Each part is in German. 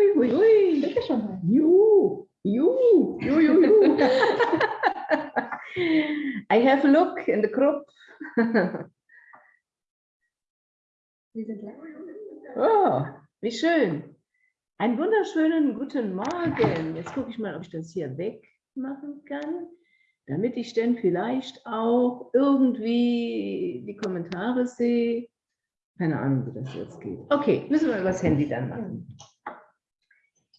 Hui, hui, hui. Bitte schon mal. You, you, you, you. I have a look in the group. Wir sind live. Oh, wie schön. Einen wunderschönen guten Morgen. Jetzt gucke ich mal, ob ich das hier wegmachen kann, damit ich dann vielleicht auch irgendwie die Kommentare sehe. Keine Ahnung, wie das jetzt geht. Okay, müssen wir über das Handy dann machen.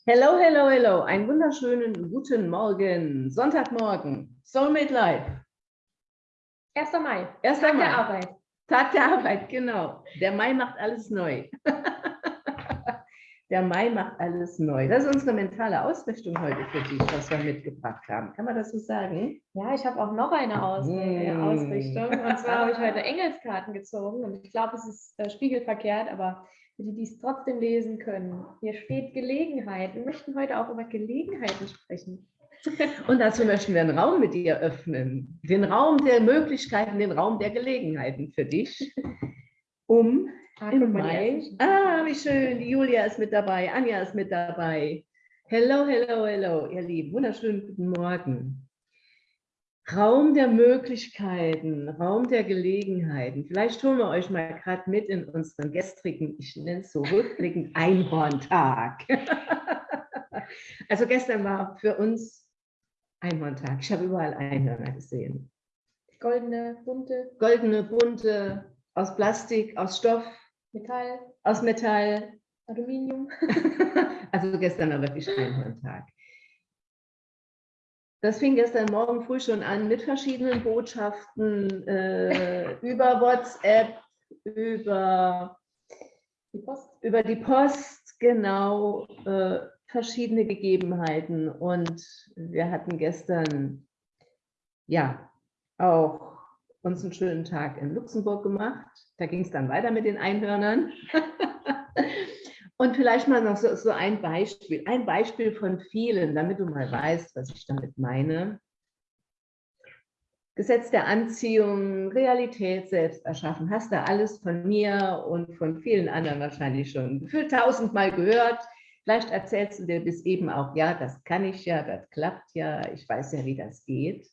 Hello, hello, hello. Einen wunderschönen guten Morgen. Sonntagmorgen. Soulmate Live. 1. Mai. 1. Tag Mai. der Arbeit. Tag der Arbeit, genau. Der Mai macht alles neu. Der Mai macht alles neu. Das ist unsere mentale Ausrichtung heute für dich, was wir mitgebracht haben. Kann man das so sagen? Ja, ich habe auch noch eine Aus äh, Mm. Ausrichtung. Und zwar habe ich heute Engelskarten gezogen. Und ich glaube, es ist äh, spiegelverkehrt, aber für die, die es trotzdem lesen können. Hier steht Gelegenheit. Wir möchten heute auch über Gelegenheiten sprechen. Und dazu möchten wir einen Raum mit dir öffnen. Den Raum der Möglichkeiten, den Raum der Gelegenheiten für dich. Um Ah, im Mai. Ah, wie schön. Die Julia ist mit dabei. Anja ist mit dabei. Hello, hello, hello, ihr Lieben. Wunderschönen guten Morgen. Raum der Möglichkeiten, Raum der Gelegenheiten. Vielleicht holen wir euch mal gerade mit in unseren gestrigen, ich nenne es so rückblickend, Einhorntag. Also gestern war für uns Einhorntag. Ich habe überall Einhörner gesehen. Goldene, bunte, Goldene, bunte, aus Plastik, aus Stoff, Metall, aus Metall. Aluminium. Also gestern war wirklich Einhorntag. Das fing gestern Morgen früh schon an mit verschiedenen Botschaften äh, über WhatsApp, über, Die Post. über die Post, genau, äh, verschiedene Gegebenheiten. Und wir hatten gestern ja auch uns einen schönen Tag in Luxemburg gemacht. Da ging es dann weiter mit den Einhörnern. Und vielleicht mal noch so, so ein Beispiel, ein Beispiel von vielen, damit du mal weißt, was ich damit meine. Gesetz der Anziehung, Realität selbst erschaffen, hast du alles von mir und von vielen anderen wahrscheinlich schon gefühlt tausendmal gehört. Vielleicht erzählst du dir bis eben auch, ja, das kann ich ja, das klappt ja, ich weiß ja, wie das geht.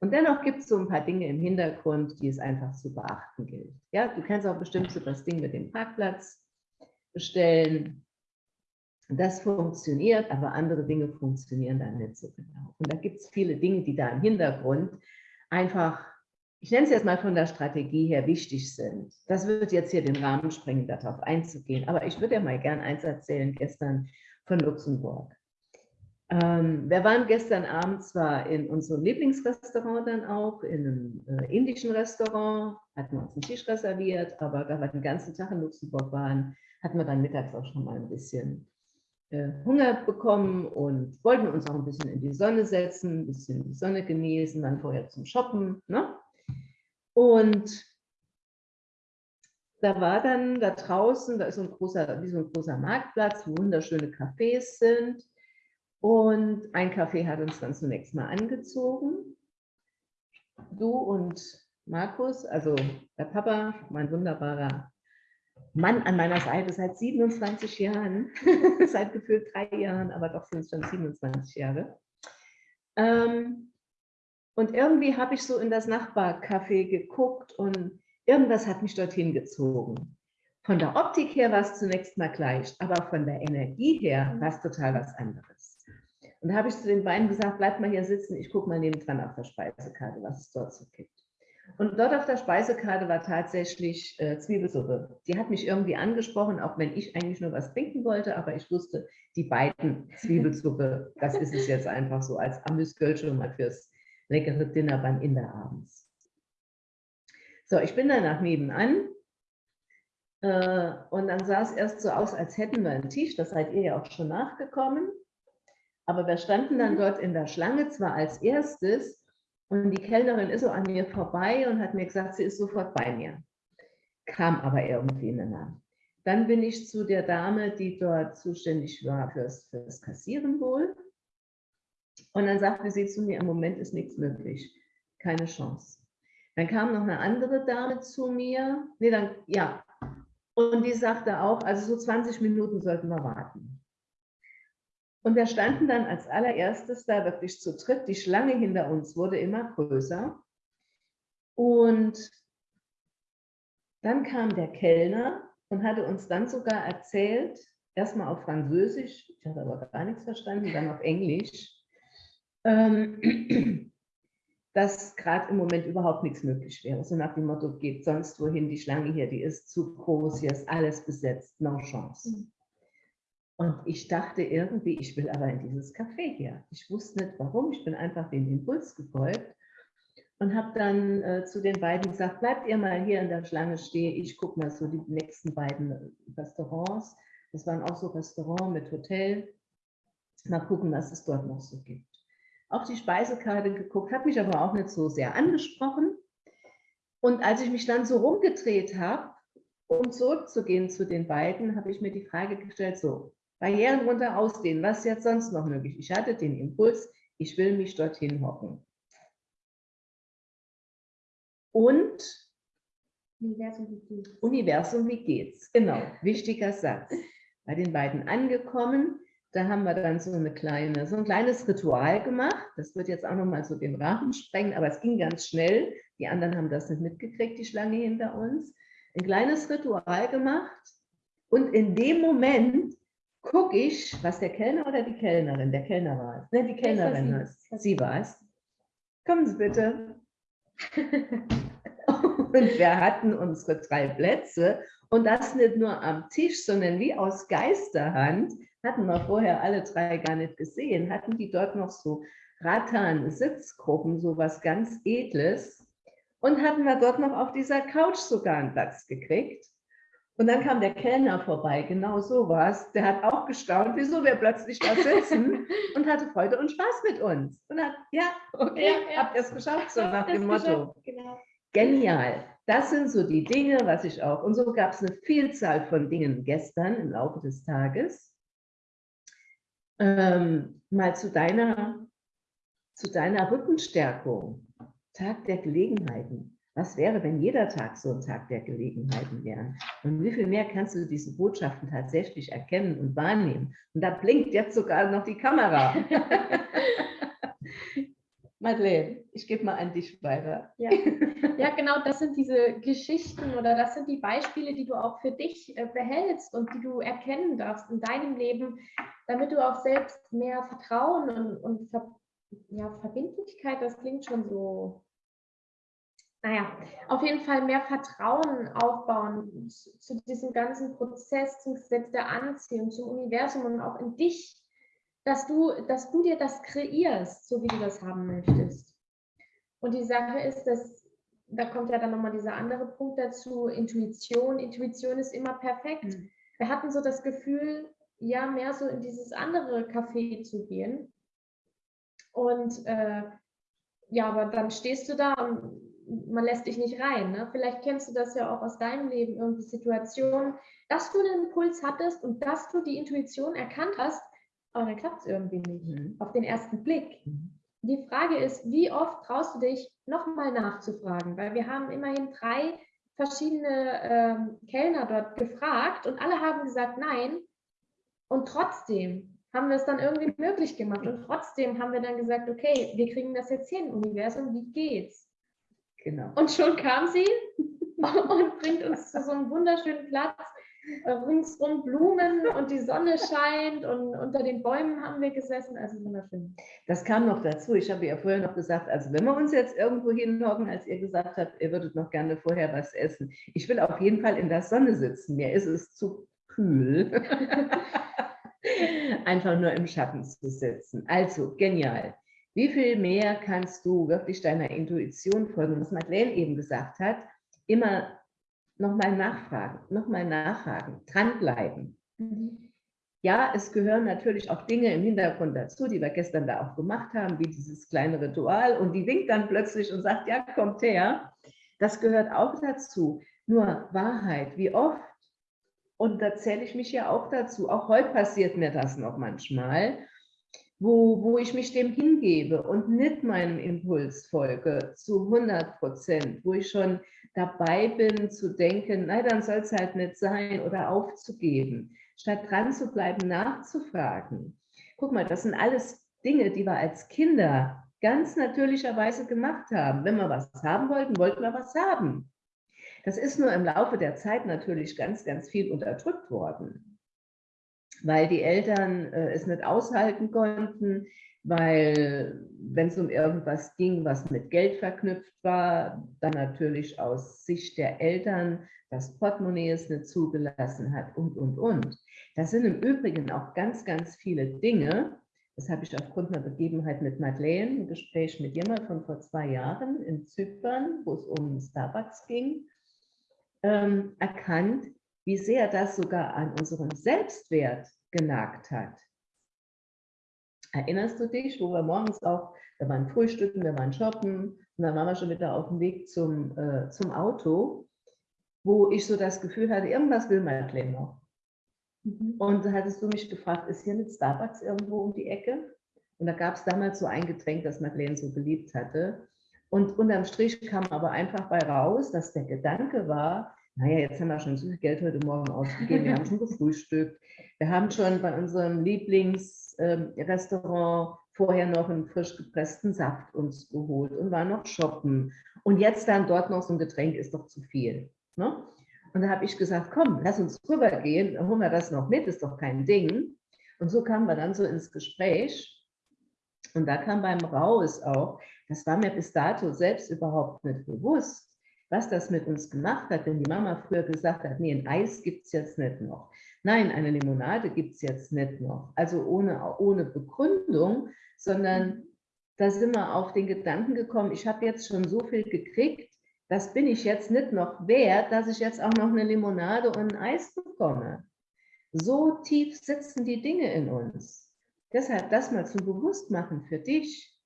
Und dennoch gibt es so ein paar Dinge im Hintergrund, die es einfach zu beachten gilt. Ja, du kennst auch bestimmt so das Ding mit dem Parkplatz bestellen. Das funktioniert, aber andere Dinge funktionieren dann nicht so genau. Und da gibt es viele Dinge, die da im Hintergrund einfach, ich nenne es jetzt mal von der Strategie her, wichtig sind. Das wird jetzt hier den Rahmen sprengen, darauf einzugehen. Aber ich würde ja mal gern eins erzählen, gestern von Luxemburg. Ähm, wir waren gestern Abend zwar in unserem Lieblingsrestaurant dann auch, in einem äh, indischen Restaurant, hatten uns einen Tisch reserviert, aber da wir den ganzen Tag in Luxemburg waren, hatten wir dann mittags auch schon mal ein bisschen äh, Hunger bekommen und wollten uns auch ein bisschen in die Sonne setzen, ein bisschen die Sonne genießen, dann vorher zum Shoppen. Ne? Und da war dann da draußen, da ist so ein großer, wie so ein großer Marktplatz, wo wunderschöne Cafés sind. Und ein Café hat uns dann zunächst mal angezogen. Du und Markus, also der Papa, mein wunderbarer Mann an meiner Seite seit 27 Jahren, seit gefühlt drei Jahren, aber doch sind es schon 27 Jahre. Ähm, und irgendwie habe ich so in das Nachbarcafé geguckt und irgendwas hat mich dorthin gezogen. Von der Optik her war es zunächst mal gleich, aber von der Energie her war es total was anderes. Und da habe ich zu den beiden gesagt, bleibt mal hier sitzen, ich gucke mal nebendran auf der Speisekarte, was es dort so gibt. Und dort auf der Speisekarte war tatsächlich äh, Zwiebelsuppe. Die hat mich irgendwie angesprochen, auch wenn ich eigentlich nur was trinken wollte, aber ich wusste, die beiden Zwiebelsuppe, das ist es jetzt einfach so als Amüsgöl schon mal fürs leckere Dinner beim Inder abends. So, ich bin danach nebenan äh, und dann sah es erst so aus, als hätten wir einen Tisch, das seid ihr ja auch schon nachgekommen. Aber wir standen dann dort in der Schlange, zwar als erstes, und die Kellnerin ist so an mir vorbei und hat mir gesagt, sie ist sofort bei mir. Kam aber irgendwie nicht mehr. Dann bin ich zu der Dame, die dort zuständig war fürs, fürs Kassieren wohl. Und dann sagte sie zu mir, im Moment ist nichts möglich. Keine Chance. Dann kam noch eine andere Dame zu mir. Nee, dann, ja. Und die sagte auch, also so 20 Minuten sollten wir warten. Und wir standen dann als allererstes da wirklich zu dritt. Die Schlange hinter uns wurde immer größer. Und dann kam der Kellner und hatte uns dann sogar erzählt, erstmal auf Französisch, ich habe aber gar nichts verstanden, dann auf Englisch, ähm, dass gerade im Moment überhaupt nichts möglich wäre. So nach dem Motto, geht sonst wohin, die Schlange hier, die ist zu groß, hier ist alles besetzt, no chance. Und ich dachte irgendwie, ich will aber in dieses Café hier. Ich wusste nicht warum, ich bin einfach dem Impuls gefolgt und habe dann äh, zu den beiden gesagt, bleibt ihr mal hier in der Schlange stehen, ich gucke mal so die nächsten beiden Restaurants. Das waren auch so Restaurants mit Hotel. Mal gucken, was es dort noch so gibt. Auf die Speisekarte geguckt, hat mich aber auch nicht so sehr angesprochen. Und als ich mich dann so rumgedreht habe, um zurückzugehen zu den beiden, habe ich mir die Frage gestellt, so, Barrieren runter ausdehnen, was ist jetzt sonst noch möglich? Ich hatte den Impuls, ich will mich dorthin hocken. Und Universum, wie geht's? Universum, wie geht's? Genau, wichtiger Satz. Bei den beiden angekommen, da haben wir dann so, eine kleine, so ein kleines Ritual gemacht. Das wird jetzt auch nochmal so den Rahmen sprengen, aber es ging ganz schnell. Die anderen haben das nicht mitgekriegt, die Schlange hinter uns. Ein kleines Ritual gemacht und in dem Moment gucke ich, was der Kellner oder die Kellnerin, der Kellner war es, ne, die Kellnerin war es, sie war es. Kommen Sie bitte. und wir hatten unsere drei Plätze und das nicht nur am Tisch, sondern wie aus Geisterhand, hatten wir vorher alle drei gar nicht gesehen, hatten die dort noch so Rattan, Sitzgruppen, so was ganz Edles und hatten wir dort noch auf dieser Couch sogar einen Platz gekriegt. Und dann kam der Kellner vorbei, genau so was. Der hat auch gestaunt, wieso wir plötzlich da sitzen und hatte Freude und Spaß mit uns. Und hat, ja, okay, ja, ja. habt ihr es geschafft, so nach dem Motto. Genau. Genial. Das sind so die Dinge, was ich auch. Und so gab es eine Vielzahl von Dingen gestern im Laufe des Tages. Ähm, mal zu deiner, zu deiner Rückenstärkung. Tag der Gelegenheiten. Was wäre, wenn jeder Tag so ein Tag der Gelegenheiten wäre? Und wie viel mehr kannst du diese Botschaften tatsächlich erkennen und wahrnehmen? Und da blinkt jetzt sogar noch die Kamera. Madeleine, ich gebe mal an dich weiter. Ja. ja, genau, das sind diese Geschichten oder das sind die Beispiele, die du auch für dich äh, behältst und die du erkennen darfst in deinem Leben, damit du auch selbst mehr Vertrauen und, und Ver ja, Verbindlichkeit, das klingt schon so naja, auf jeden Fall mehr Vertrauen aufbauen zu, diesem ganzen Prozess, zum Gesetz der Anziehung, zum Universum und auch in dich, dass du, dass du dir das kreierst, so wie du das haben möchtest. Und die Sache ist, dass da kommt ja dann nochmal dieser andere Punkt dazu, Intuition. Intuition ist immer perfekt. Mhm. Wir hatten so das Gefühl, ja, mehr so in dieses andere Café zu gehen. Und äh, ja, aber dann stehst du da und man lässt dich nicht rein. Ne? Vielleicht kennst du das ja auch aus deinem Leben, irgendwie Situationen, dass du einen Impuls hattest und dass du die Intuition erkannt hast, aber dann klappt es irgendwie nicht, mhm. auf den ersten Blick. Mhm. Die Frage ist, wie oft traust du dich, nochmal nachzufragen? Weil wir haben immerhin drei verschiedene ähm, Kellner dort gefragt und alle haben gesagt nein. Und trotzdem haben wir es dann irgendwie möglich gemacht. Und trotzdem haben wir dann gesagt, okay, wir kriegen das jetzt hin, Universum, wie geht's? Genau. Und schon kam sie und bringt uns zu so einem wunderschönen Platz. Äh, ringsrum Blumen und die Sonne scheint und unter den Bäumen haben wir gesessen, also wunderschön. Das kam noch dazu. Ich habe ja vorher noch gesagt, also wenn wir uns jetzt irgendwo hinhocken, als ihr gesagt habt, ihr würdet noch gerne vorher was essen. Ich will auf jeden Fall in der Sonne sitzen. Mir ist es zu kühl. Einfach nur im Schatten zu sitzen. Also genial. Wie viel mehr kannst du wirklich deiner Intuition folgen? Was Madeleine eben gesagt hat, immer nochmal nachfragen, nochmal nachhaken, dranbleiben. Mhm. Ja, es gehören natürlich auch Dinge im Hintergrund dazu, die wir gestern da auch gemacht haben, wie dieses kleine Ritual. Und die winkt dann plötzlich und sagt, ja, kommt her. Das gehört auch dazu. Nur Wahrheit, wie oft, und da zähle ich mich ja auch dazu, auch heute passiert mir das noch manchmal, wo, wo ich mich dem hingebe und nicht meinem Impuls folge zu 100 Prozent, wo ich schon dabei bin zu denken, nein, dann soll es halt nicht sein oder aufzugeben, statt dran zu bleiben, nachzufragen. Guck mal, das sind alles Dinge, die wir als Kinder ganz natürlicherweise gemacht haben. Wenn wir was haben wollten, wollten wir was haben. Das ist nur im Laufe der Zeit natürlich ganz, ganz viel unterdrückt worden, weil die Eltern äh, es nicht aushalten konnten, weil wenn es um irgendwas ging, was mit Geld verknüpft war, dann natürlich aus Sicht der Eltern das Portemonnaie es nicht zugelassen hat und, und, und. Das sind im Übrigen auch ganz, ganz viele Dinge, das habe ich aufgrund einer Begebenheit mit Madeleine, ein Gespräch mit jemand von vor zwei Jahren in Zypern, wo es um Starbucks ging, ähm, erkannt, wie sehr das sogar an unserem Selbstwert genagt hat. Erinnerst du dich, wo wir morgens auch, wir waren frühstücken, wir waren shoppen und dann waren wir schon wieder auf dem Weg zum, äh, zum Auto, wo ich so das Gefühl hatte, irgendwas will Madeleine noch. Mhm. Und da hattest du mich gefragt, ist hier ein Starbucks irgendwo um die Ecke? Und da gab es damals so ein Getränk, das Madeleine so geliebt hatte. Und unterm Strich kam aber einfach bei raus, dass der Gedanke war, naja, jetzt haben wir schon so viel Geld heute Morgen ausgegeben, wir haben schon gefrühstückt, wir haben schon bei unserem Lieblingsrestaurant vorher noch einen frisch gepressten Saft uns geholt und waren noch shoppen. Und jetzt dann dort noch so ein Getränk ist doch zu viel. Ne? Und da habe ich gesagt, komm, lass uns rübergehen, holen wir das noch mit, ist doch kein Ding. Und so kamen wir dann so ins Gespräch. Und da kam beim Raus auch, das war mir bis dato selbst überhaupt nicht bewusst, was das mit uns gemacht hat, wenn die Mama früher gesagt hat, nee, ein Eis gibt es jetzt nicht noch. Nein, eine Limonade gibt es jetzt nicht noch. Also ohne, ohne Begründung, sondern da sind wir auf den Gedanken gekommen, ich habe jetzt schon so viel gekriegt, das bin ich jetzt nicht noch wert, dass ich jetzt auch noch eine Limonade und ein Eis bekomme. So tief sitzen die Dinge in uns. Deshalb das mal zum Bewusstmachen für dich.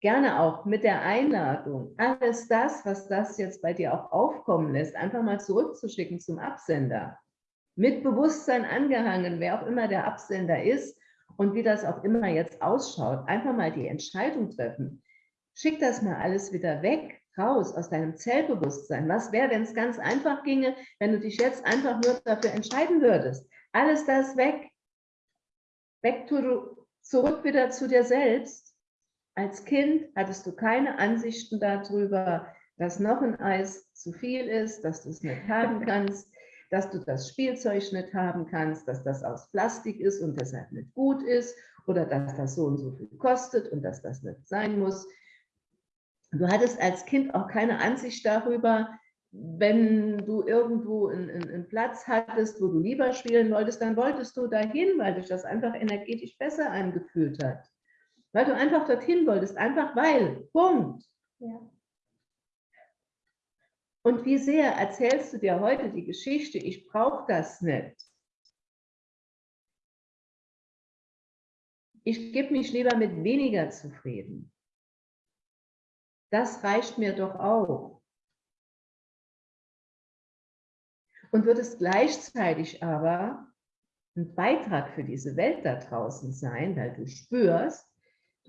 Gerne auch mit der Einladung, alles das, was das jetzt bei dir auch aufkommen lässt, einfach mal zurückzuschicken zum Absender. Mit Bewusstsein angehangen, wer auch immer der Absender ist und wie das auch immer jetzt ausschaut. Einfach mal die Entscheidung treffen. Schick das mal alles wieder weg raus aus deinem Zellbewusstsein. Was wäre, wenn es ganz einfach ginge, wenn du dich jetzt einfach nur dafür entscheiden würdest? Alles das weg. Weg zurück wieder zu dir selbst. Als Kind hattest du keine Ansichten darüber, dass noch ein Eis zu viel ist, dass du es nicht haben kannst, dass du das Spielzeug nicht haben kannst, dass das aus Plastik ist und deshalb nicht gut ist oder dass das so und so viel kostet und dass das nicht sein muss. Du hattest als Kind auch keine Ansicht darüber, wenn du irgendwo einen, einen, Platz hattest, wo du lieber spielen wolltest, dann wolltest du dahin, weil dich das einfach energetisch besser angefühlt hat. Weil du einfach dorthin wolltest, einfach weil. Punkt. Ja. Und wie sehr erzählst du dir heute die Geschichte, ich brauche das nicht. Ich gebe mich lieber mit weniger zufrieden. Das reicht mir doch auch. Und wird es gleichzeitig aber ein Beitrag für diese Welt da draußen sein, weil du spürst,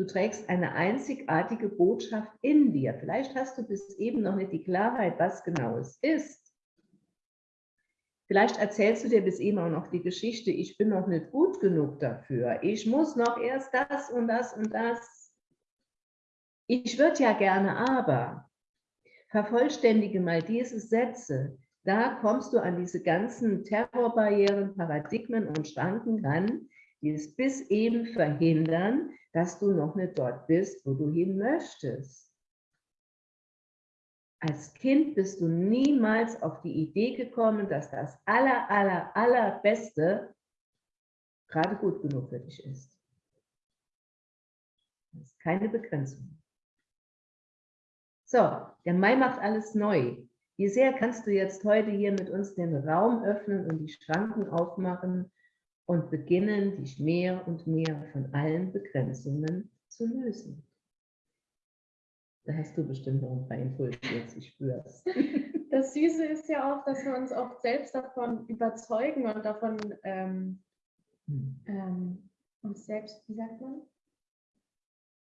du trägst eine einzigartige Botschaft in dir. Vielleicht hast du bis eben noch nicht die Klarheit, was genau es ist. Vielleicht erzählst du dir bis eben auch noch die Geschichte, ich bin noch nicht gut genug dafür. Ich muss noch erst das und das und das ich würde ja gerne aber. Vervollständige mal diese Sätze. Da kommst du an diese ganzen Terrorbarrieren, Paradigmen und Schranken ran, die es bis eben verhindern, dass du noch nicht dort bist, wo du hin möchtest. Als Kind bist du niemals auf die Idee gekommen, dass das aller, aller, allerbeste gerade gut genug für dich ist. Das ist keine Begrenzung. So, der Mai macht alles neu. Wie sehr kannst du jetzt heute hier mit uns den Raum öffnen und die Schranken aufmachen und beginnen, dich mehr und mehr von allen Begrenzungen zu lösen? Da hast du bestimmt noch ein paar Impulse jetzt, ich spüre es. Das Süße ist ja auch, dass wir uns oft selbst davon überzeugen und davon ähm, hm. ähm, uns selbst, wie sagt man,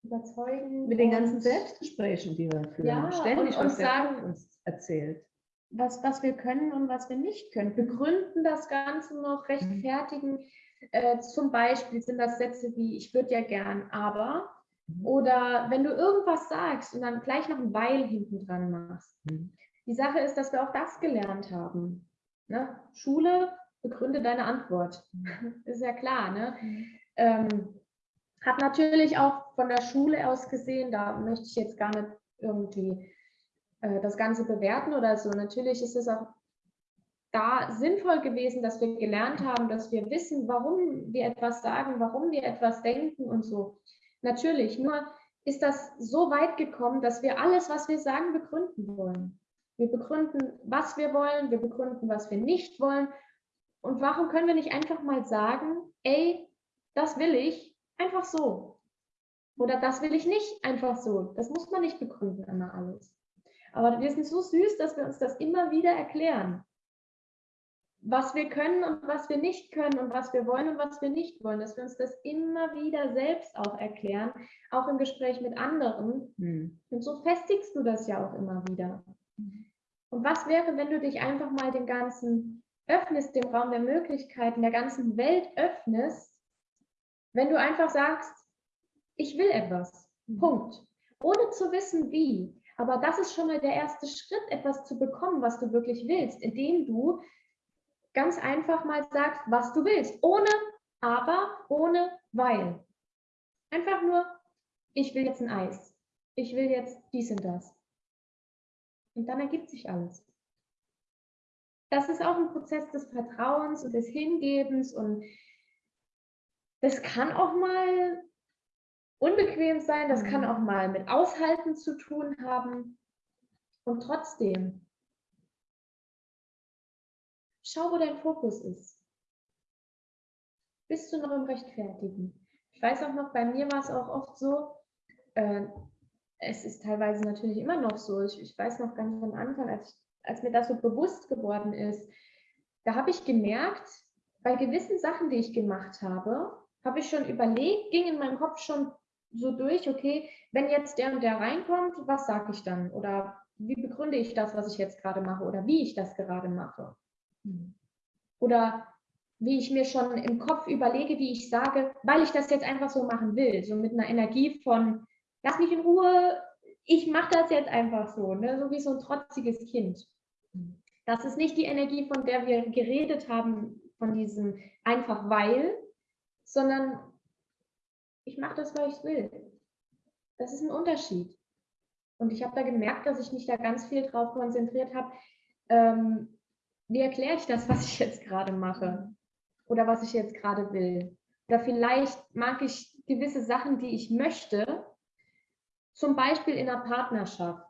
überzeugen. Mit den ganzen Selbstgesprächen, die wir führen. Ja, Ständig und, und sagen, uns erzählt. Was, was wir können und was wir nicht können. Begründen das Ganze noch, rechtfertigen. Äh, zum Beispiel sind das Sätze wie, ich würde ja gern, aber. Mhm. Oder wenn du irgendwas sagst und dann gleich noch ein Weil hinten dran machst. Mhm. Die Sache ist, dass wir auch das gelernt haben. Ne? Schule, begründe deine Antwort. Mhm. ist ja klar. Ne? Mhm. Ähm, hat natürlich auch von der Schule aus gesehen, da möchte ich jetzt gar nicht irgendwie äh, das Ganze bewerten oder so. Natürlich ist es auch da sinnvoll gewesen, dass wir gelernt haben, dass wir wissen, warum wir etwas sagen, warum wir etwas denken und so. Natürlich, nur ist das so weit gekommen, dass wir alles, was wir sagen, begründen wollen. Wir begründen, was wir wollen, wir begründen, was wir nicht wollen. Und warum können wir nicht einfach mal sagen, ey, das will ich einfach so. Oder das will ich nicht einfach so. Das muss man nicht begründen, immer alles. Aber wir sind so süß, dass wir uns das immer wieder erklären was wir können und was wir nicht können und was wir wollen und was wir nicht wollen, dass wir uns das immer wieder selbst auch erklären, auch im Gespräch mit anderen. Mhm. Und so festigst du das ja auch immer wieder. Und was wäre, wenn du dich einfach mal dem Ganzen öffnest, dem Raum der Möglichkeiten, der ganzen Welt öffnest, wenn du einfach sagst, ich will etwas. Mhm. Punkt. Ohne zu wissen, wie. Aber das ist schon mal der erste Schritt, etwas zu bekommen, was du wirklich willst, indem du ganz einfach mal sagst, was du willst. Ohne aber, ohne weil. Einfach nur, ich will jetzt ein Eis. Ich will jetzt dies und das. Und dann ergibt sich alles. Das ist auch ein Prozess des Vertrauens und des Hingebens und das kann auch mal unbequem sein, das kann mhm. auch mal mit Aushalten zu tun haben. Und trotzdem Schau, wo dein Fokus ist. Bist du noch im Rechtfertigen? Ich weiß auch noch, bei mir war es auch oft so, äh, es ist teilweise natürlich immer noch so, ich, ich weiß noch ganz am Anfang, als, ich, als mir das so bewusst geworden ist, da habe ich gemerkt, bei gewissen Sachen, die ich gemacht habe, habe ich schon überlegt, ging in meinem Kopf schon so durch, okay, wenn jetzt der und der reinkommt, was sage ich dann? Oder wie begründe ich das, was ich jetzt gerade mache oder wie ich das gerade mache? Oder wie ich mir schon im Kopf überlege, wie ich sage, weil ich das jetzt einfach so machen will, so mit einer Energie von, lass mich in Ruhe, ich mache das jetzt einfach so, ne? so wie so ein trotziges Kind. Das ist nicht die Energie, von der wir geredet haben, von diesem einfach weil, sondern ich mache das, weil ich will. Das ist ein Unterschied. Und ich habe da gemerkt, dass ich mich da ganz viel drauf konzentriert habe, ähm, wie erkläre ich das, was ich jetzt gerade mache oder was ich jetzt gerade will? Oder vielleicht mag ich gewisse Sachen, die ich möchte, zum Beispiel in einer Partnerschaft.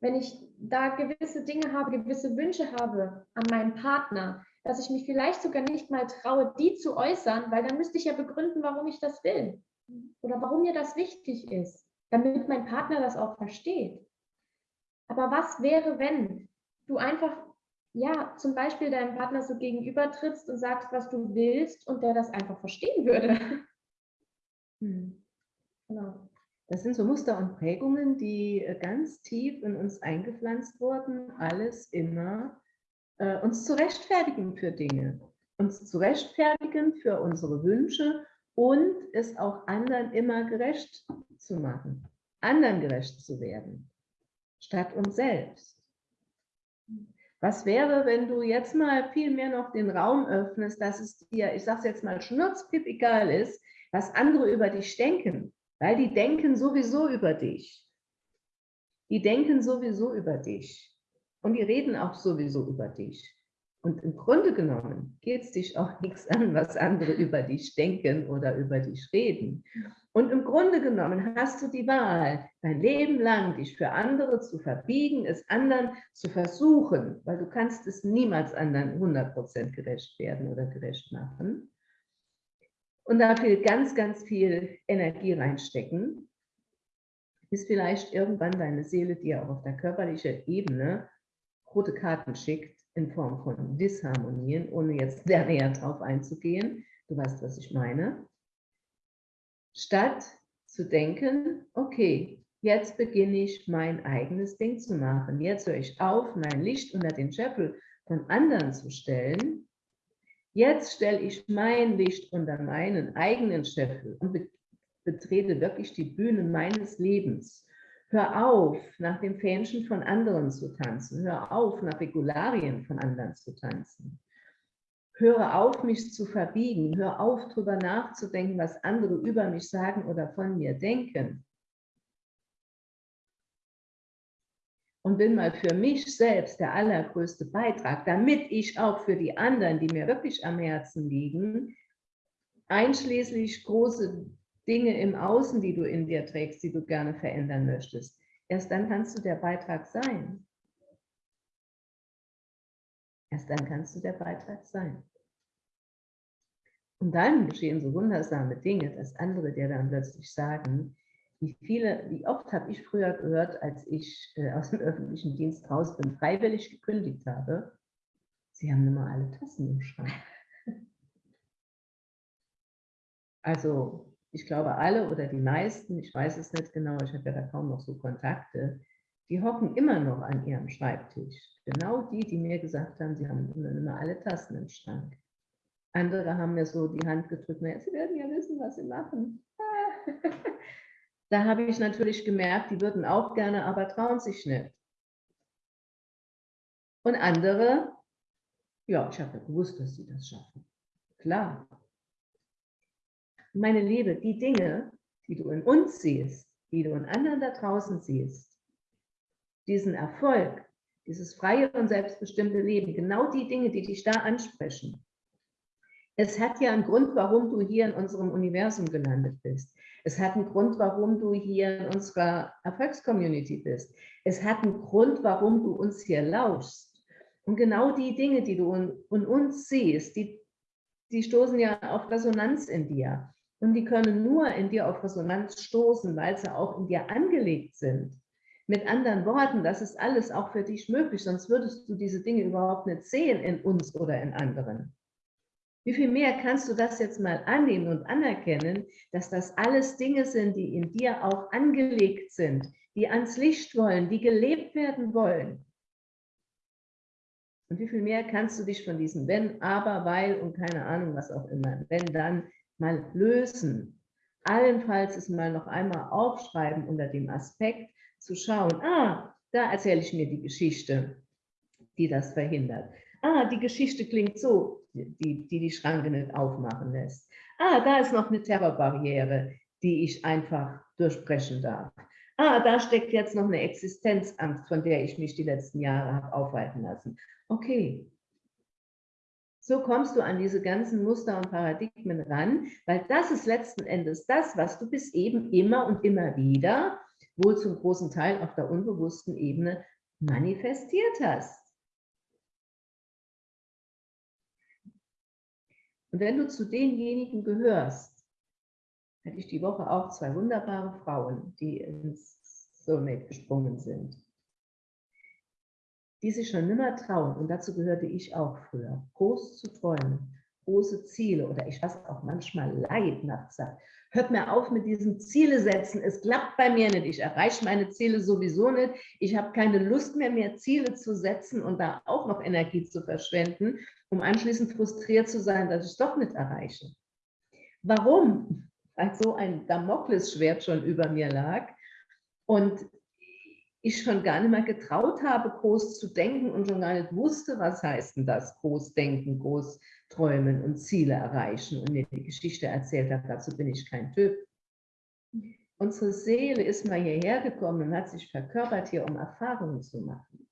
Wenn ich da gewisse Dinge habe, gewisse Wünsche habe an meinen Partner, dass ich mich vielleicht sogar nicht mal traue, die zu äußern, weil dann müsste ich ja begründen, warum ich das will oder warum mir das wichtig ist, damit mein Partner das auch versteht. Aber was wäre, wenn du einfach ja, zum Beispiel deinem Partner so gegenüber trittst und sagst, was du willst und der das einfach verstehen würde. Hm. Genau. Das sind so Muster und Prägungen, die äh, ganz tief in uns eingepflanzt wurden, alles immer äh, uns zu rechtfertigen für Dinge, uns zu rechtfertigen für unsere Wünsche und es auch anderen immer gerecht zu machen, anderen gerecht zu werden, statt uns selbst. Was wäre, wenn du jetzt mal viel mehr noch den Raum öffnest, dass es dir, ich sage es jetzt mal, schnurzpip egal ist, was andere über dich denken, weil die denken sowieso über dich. Die denken sowieso über dich und die reden auch sowieso über dich. Und im Grunde genommen geht es dich auch nichts an, was andere über dich denken oder über dich reden. Und im Grunde genommen hast du die Wahl, dein Leben lang dich für andere zu verbiegen, es anderen zu versuchen, weil du kannst es niemals anderen 100% gerecht werden oder gerecht machen. Und dafür ganz, ganz viel Energie reinstecken, bis vielleicht irgendwann deine Seele dir auch auf der körperlichen Ebene rote Karten schickt, in Form von Disharmonien, ohne jetzt sehr näher drauf einzugehen. Du weißt, was ich meine. Statt zu denken, okay, jetzt beginne ich mein eigenes Ding zu machen. Jetzt höre ich auf, mein Licht unter den Scheffel von anderen zu stellen. Jetzt stelle ich mein Licht unter meinen eigenen Scheffel und betrete wirklich die Bühne meines Lebens. Hör auf, nach dem Fähnchen von anderen zu tanzen. Hör auf, nach Regularien von anderen zu tanzen. Höre auf, mich zu verbiegen. Hör auf, darüber nachzudenken, was andere über mich sagen oder von mir denken. Und bin mal für mich selbst der allergrößte Beitrag, damit ich auch für die anderen, die mir wirklich am Herzen liegen, einschließlich große Dinge im Außen, die du in dir trägst, die du gerne verändern möchtest. Erst dann kannst du der Beitrag sein. Erst dann kannst du der Beitrag sein. Und dann geschehen so wundersame Dinge, dass andere dir dann plötzlich sagen, wie viele, wie oft habe ich früher gehört, als ich äh, aus dem öffentlichen Dienst raus bin, freiwillig gekündigt habe, sie haben immer alle Tassen im Schrank. Also ich glaube alle oder die meisten, ich weiß es nicht genau, ich habe ja da kaum noch so Kontakte, die hocken immer noch an ihrem Schreibtisch. Genau die, die mir gesagt haben, sie haben immer alle Tassen im Schrank. Andere haben mir so die Hand gedrückt, naja, sie werden ja wissen, was sie machen. da habe ich natürlich gemerkt, die würden auch gerne, aber trauen sich nicht. Und andere, ja, ich habe ja gewusst, dass sie das schaffen. Klar, meine Liebe, die Dinge, die du in uns siehst, die du in anderen da draußen siehst, diesen Erfolg, dieses freie und selbstbestimmte Leben, genau die Dinge, die dich da ansprechen. Es hat ja einen Grund, warum du hier in unserem Universum gelandet bist. Es hat einen Grund, warum du hier in unserer Erfolgscommunity bist. Es hat einen Grund, warum du uns hier lauschst. Und genau die Dinge, die du in, in uns siehst, die, die stoßen ja auf Resonanz in dir. Und die können nur in dir auf Resonanz stoßen, weil sie auch in dir angelegt sind. Mit anderen Worten, das ist alles auch für dich möglich, sonst würdest du diese Dinge überhaupt nicht sehen in uns oder in anderen. Wie viel mehr kannst du das jetzt mal annehmen und anerkennen, dass das alles Dinge sind, die in dir auch angelegt sind, die ans Licht wollen, die gelebt werden wollen. Und wie viel mehr kannst du dich von diesen Wenn, Aber, Weil und keine Ahnung was auch immer, wenn dann mal lösen. Allenfalls es mal noch einmal aufschreiben unter dem Aspekt zu schauen, ah, da erzähle ich mir die Geschichte, die das verhindert. Ah, die Geschichte klingt so, die die, die Schranke nicht aufmachen lässt. Ah, da ist noch eine Terrorbarriere, die ich einfach durchbrechen darf. Ah, da steckt jetzt noch eine Existenzangst, von der ich mich die letzten Jahre habe aufhalten lassen. Okay, so kommst du an diese ganzen Muster und Paradigmen ran, weil das ist letzten Endes das, was du bis eben immer und immer wieder, wohl zum großen Teil auf der unbewussten Ebene, manifestiert hast. Und wenn du zu denjenigen gehörst, hatte ich die Woche auch zwei wunderbare Frauen, die ins Soulmate gesprungen sind die sich schon nimmer trauen, und dazu gehörte ich auch früher, groß zu träumen, große Ziele oder ich weiß auch manchmal Leid nachts sagt, hört mir auf mit diesen Ziele setzen, es klappt bei mir nicht, ich erreiche meine Ziele sowieso nicht, ich habe keine Lust mehr, mehr Ziele zu setzen und da auch noch Energie zu verschwenden, um anschließend frustriert zu sein, dass ich es doch nicht erreiche. Warum? Weil so ein Damoklesschwert schon über mir lag und ich schon gar nicht mehr getraut habe, groß zu denken und schon gar nicht wusste, was heißt denn das, groß denken, groß träumen und Ziele erreichen und mir die Geschichte erzählt habe, dazu bin ich kein Typ. Unsere Seele ist mal hierher gekommen und hat sich verkörpert hier, um Erfahrungen zu machen.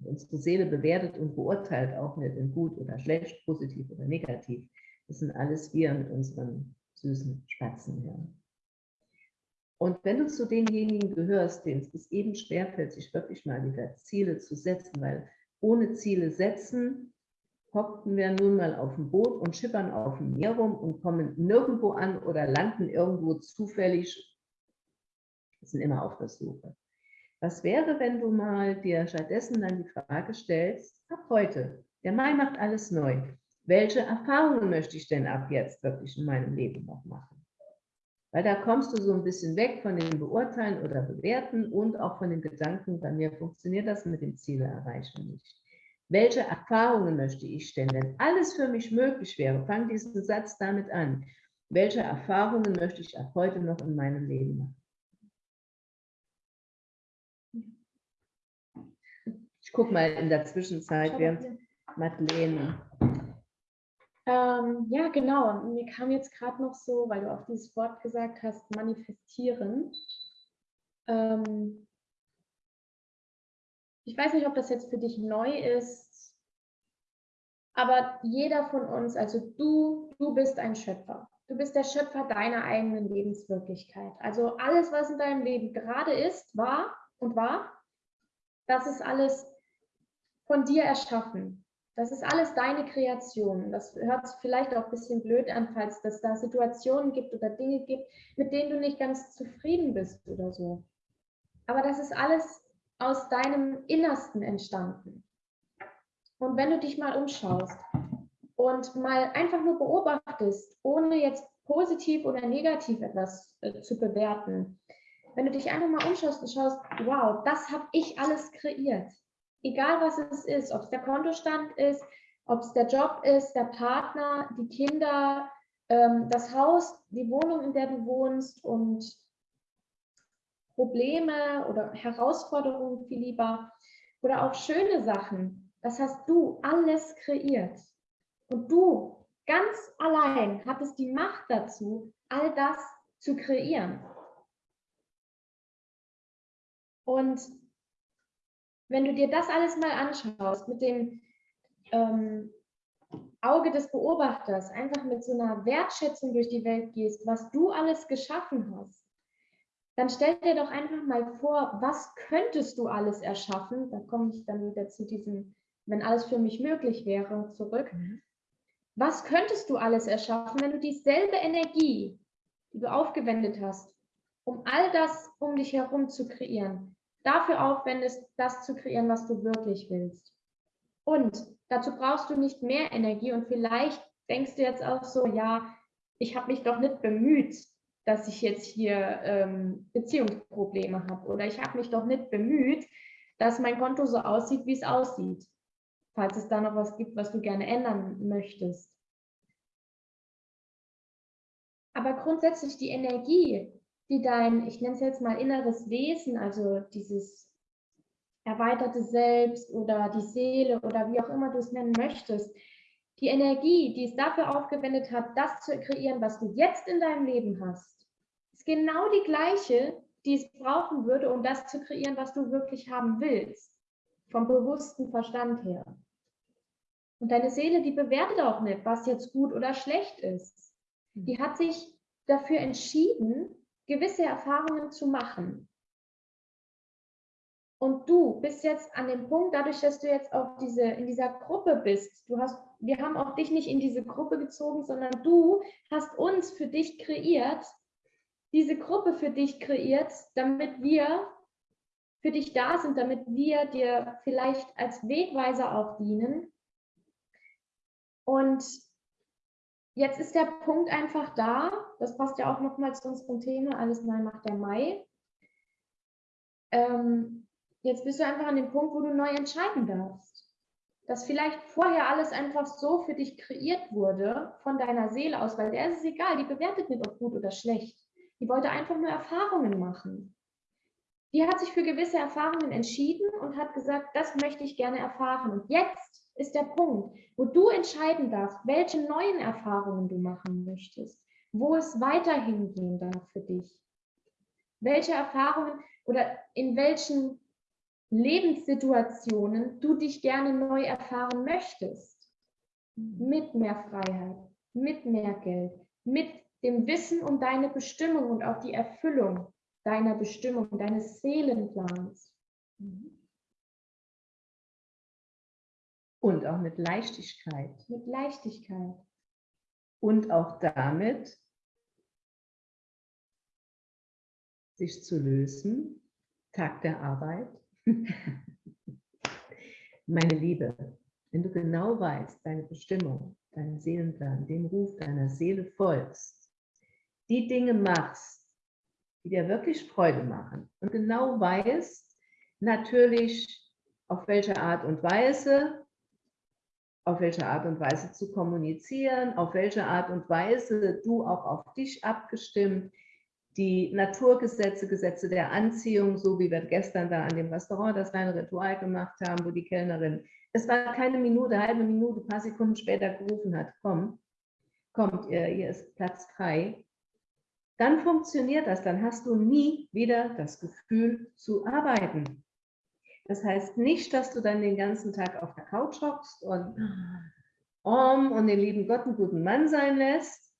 Unsere Seele bewertet und beurteilt auch nicht in gut oder schlecht, positiv oder negativ. Das sind alles wir mit unseren süßen Spatzenhirn. Und wenn du zu denjenigen gehörst, denen es eben schwerfällt, sich wirklich mal wieder Ziele zu setzen, weil ohne Ziele setzen, hockten wir nun mal auf dem Boot und schippern auf dem Meer rum und kommen nirgendwo an oder landen irgendwo zufällig, sind immer auf der Suche. Was wäre, wenn du mal dir stattdessen dann die Frage stellst, ab heute, der Mai macht alles neu. Welche Erfahrungen möchte ich denn ab jetzt wirklich in meinem Leben noch machen? Weil da kommst du so ein bisschen weg von dem Beurteilen oder Bewerten und auch von dem Gedanken, bei mir funktioniert das mit dem Ziele erreichen nicht. Welche Erfahrungen möchte ich stellen? Wenn alles für mich möglich wäre, fang diesen Satz damit an. Welche Erfahrungen möchte ich ab heute noch in meinem Leben machen? Ich gucke mal in der Zwischenzeit, während Madeleine. Ähm, ja, genau. Mir kam jetzt gerade noch so, weil du auch dieses Wort gesagt hast, manifestieren. Ähm, ich weiß nicht, ob das jetzt für dich neu ist, aber jeder von uns, also du, du bist ein Schöpfer. Du bist der Schöpfer deiner eigenen Lebenswirklichkeit. Also alles, was in deinem Leben gerade ist, war und war, das ist alles von dir erschaffen. Das ist alles deine Kreation. Das hört vielleicht auch ein bisschen blöd an, falls es da Situationen gibt oder Dinge gibt, mit denen du nicht ganz zufrieden bist oder so. Aber das ist alles aus deinem Innersten entstanden. Und wenn du dich mal umschaust und mal einfach nur beobachtest, ohne jetzt positiv oder negativ etwas äh, zu bewerten, wenn du dich einfach mal umschaust und schaust, wow, das habe ich alles kreiert. Egal was es ist, ob es der Kontostand ist, ob es der Job ist, der Partner, die Kinder, ähm, das Haus, die Wohnung, in der du wohnst und Probleme oder Herausforderungen viel lieber oder auch schöne Sachen. Das hast du alles kreiert. Und du ganz allein hattest die Macht dazu, all das zu kreieren. Und wenn du dir das alles mal anschaust, mit dem ähm, Auge des Beobachters, einfach mit so einer Wertschätzung durch die Welt gehst, was du alles geschaffen hast, dann stell dir doch einfach mal vor, was könntest du alles erschaffen? Da komme ich dann wieder zu diesem, wenn alles für mich möglich wäre, zurück. Mhm. Was könntest du alles erschaffen, wenn du dieselbe Energie, die du aufgewendet hast, um all das um dich herum zu kreieren, dafür aufwendest, das zu kreieren, was du wirklich willst? Und dazu brauchst du nicht mehr Energie und vielleicht denkst du jetzt auch so, ja, ich habe mich doch nicht bemüht, dass ich jetzt hier ähm, Beziehungsprobleme habe oder ich habe mich doch nicht bemüht, dass mein Konto so aussieht, wie es aussieht, falls es da noch was gibt, was du gerne ändern möchtest. Aber grundsätzlich die Energie, die dein, ich nenne es jetzt mal inneres Wesen, also dieses erweiterte Selbst oder die Seele oder wie auch immer du es nennen möchtest, die Energie, die es dafür aufgewendet hat, das zu kreieren, was du jetzt in deinem Leben hast, genau die gleiche, die es brauchen würde, um das zu kreieren, was du wirklich haben willst. Vom bewussten Verstand her. Und deine Seele, die bewertet auch nicht, was jetzt gut oder schlecht ist. Die hat sich dafür entschieden, gewisse Erfahrungen zu machen. Und du bist jetzt an dem Punkt, dadurch, dass du jetzt auf diese, in dieser Gruppe bist, du hast, wir haben auch dich nicht in diese Gruppe gezogen, sondern du hast uns für dich kreiert, diese Gruppe für dich kreiert, damit wir für dich da sind, damit wir dir vielleicht als Wegweiser auch dienen. Und jetzt ist der Punkt einfach da, das passt ja auch nochmal zu unserem Thema, alles neu macht der Mai. Ähm, jetzt bist du einfach an dem Punkt, wo du neu entscheiden darfst. Dass vielleicht vorher alles einfach so für dich kreiert wurde, von deiner Seele aus, weil der ist es egal, die bewertet nicht, ob gut oder schlecht. Die wollte einfach nur Erfahrungen machen. Die hat sich für gewisse Erfahrungen entschieden und hat gesagt, das möchte ich gerne erfahren. Und jetzt ist der Punkt, wo du entscheiden darfst, welche neuen Erfahrungen du machen möchtest, wo es weiterhin gehen darf für dich. Welche Erfahrungen oder in welchen Lebenssituationen du dich gerne neu erfahren möchtest. Mit mehr Freiheit, mit mehr Geld, mit dem Wissen um deine Bestimmung und auch die Erfüllung deiner Bestimmung, deines Seelenplans. Und auch mit Leichtigkeit. Mit Leichtigkeit. Und auch damit, sich zu lösen, Tag der Arbeit. Meine Liebe, wenn du genau weißt, deine Bestimmung, deinen Seelenplan, dem Ruf deiner Seele folgst, die Dinge machst, die dir wirklich Freude machen und genau weißt, natürlich auf welche Art und Weise auf welche Art und Weise zu kommunizieren, auf welche Art und Weise du auch auf dich abgestimmt, die Naturgesetze, Gesetze der Anziehung, so wie wir gestern da an dem Restaurant das kleine Ritual gemacht haben, wo die Kellnerin, es war keine Minute, halbe Minute, paar Sekunden später gerufen hat, komm, kommt hier ist Platz frei, dann funktioniert das, dann hast du nie wieder das Gefühl zu arbeiten. Das heißt nicht, dass du dann den ganzen Tag auf der Couch hockst und um und den lieben Gott einen guten Mann sein lässt,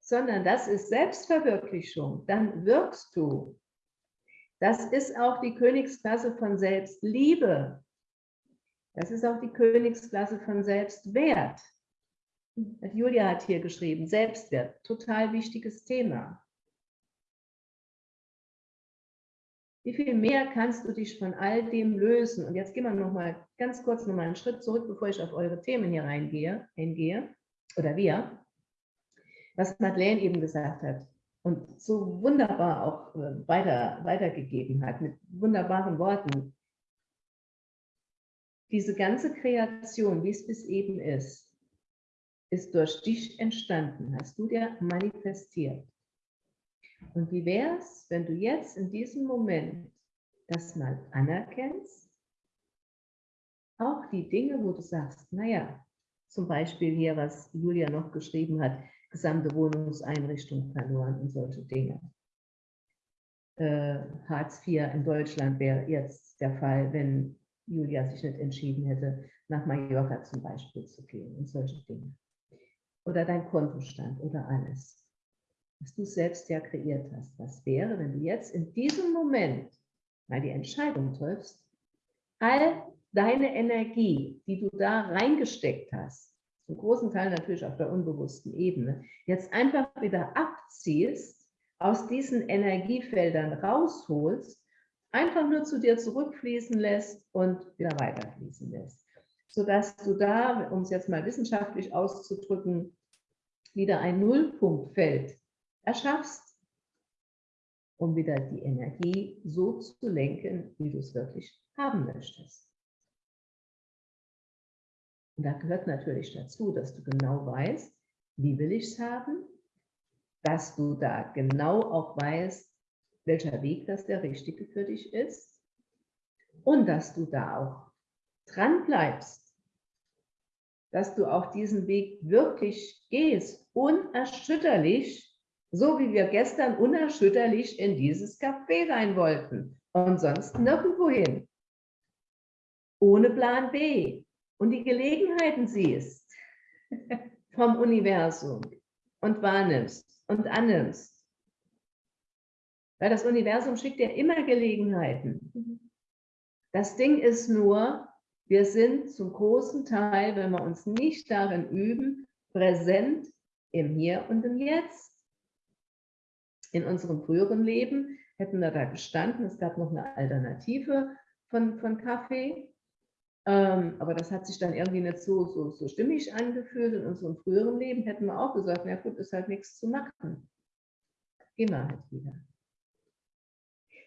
sondern das ist Selbstverwirklichung. Dann wirkst du. Das ist auch die Königsklasse von Selbstliebe. Das ist auch die Königsklasse von Selbstwert. Julia hat hier geschrieben, Selbstwert, total wichtiges Thema. Wie viel mehr kannst du dich von all dem lösen? Und jetzt gehen wir noch mal ganz kurz noch mal einen Schritt zurück, bevor ich auf eure Themen hier reingehe, hingehe, oder wir, was Madeleine eben gesagt hat und so wunderbar auch äh, weiter, weitergegeben hat, mit wunderbaren Worten. Diese ganze Kreation, wie es bis eben ist, ist durch dich entstanden, hast du dir manifestiert. Und wie wäre es, wenn du jetzt in diesem Moment das mal anerkennst? Auch die Dinge, wo du sagst, naja, zum Beispiel hier, was Julia noch geschrieben hat, gesamte Wohnungseinrichtung verloren und solche Dinge. Äh, Hartz IV in Deutschland wäre jetzt der Fall, wenn Julia sich nicht entschieden hätte, nach Mallorca zum Beispiel zu gehen und solche Dinge. Oder dein Kontostand oder alles was du selbst ja kreiert hast. Was wäre, wenn du jetzt in diesem Moment mal die Entscheidung triffst, all deine Energie, die du da reingesteckt hast, zum großen Teil natürlich auf der unbewussten Ebene, jetzt einfach wieder abziehst, aus diesen Energiefeldern rausholst, einfach nur zu dir zurückfließen lässt und wieder weiterfließen lässt. Sodass du da, um es jetzt mal wissenschaftlich auszudrücken, wieder ein Nullpunktfeld erschaffst, um wieder die Energie so zu lenken, wie du es wirklich haben möchtest. Und da gehört natürlich dazu, dass du genau weißt, wie will ich es haben, dass du da genau auch weißt, welcher Weg das der richtige für dich ist und dass du da auch dran bleibst, dass du auch diesen Weg wirklich gehst, unerschütterlich, so wie wir gestern unerschütterlich in dieses Café rein wollten und sonst nirgendwo hin. Ohne Plan B. Und die Gelegenheiten siehst vom Universum und wahrnimmst und annimmst. Weil das Universum schickt dir immer Gelegenheiten. Das Ding ist nur, wir sind zum großen Teil, wenn wir uns nicht darin üben, präsent im Hier und im Jetzt in unserem früheren Leben hätten wir da gestanden, es gab noch eine Alternative von, von Kaffee, ähm, aber das hat sich dann irgendwie nicht so, so, so stimmig angefühlt. In unserem früheren Leben hätten wir auch gesagt, na gut, ist halt nichts zu machen. Gehen wir halt wieder.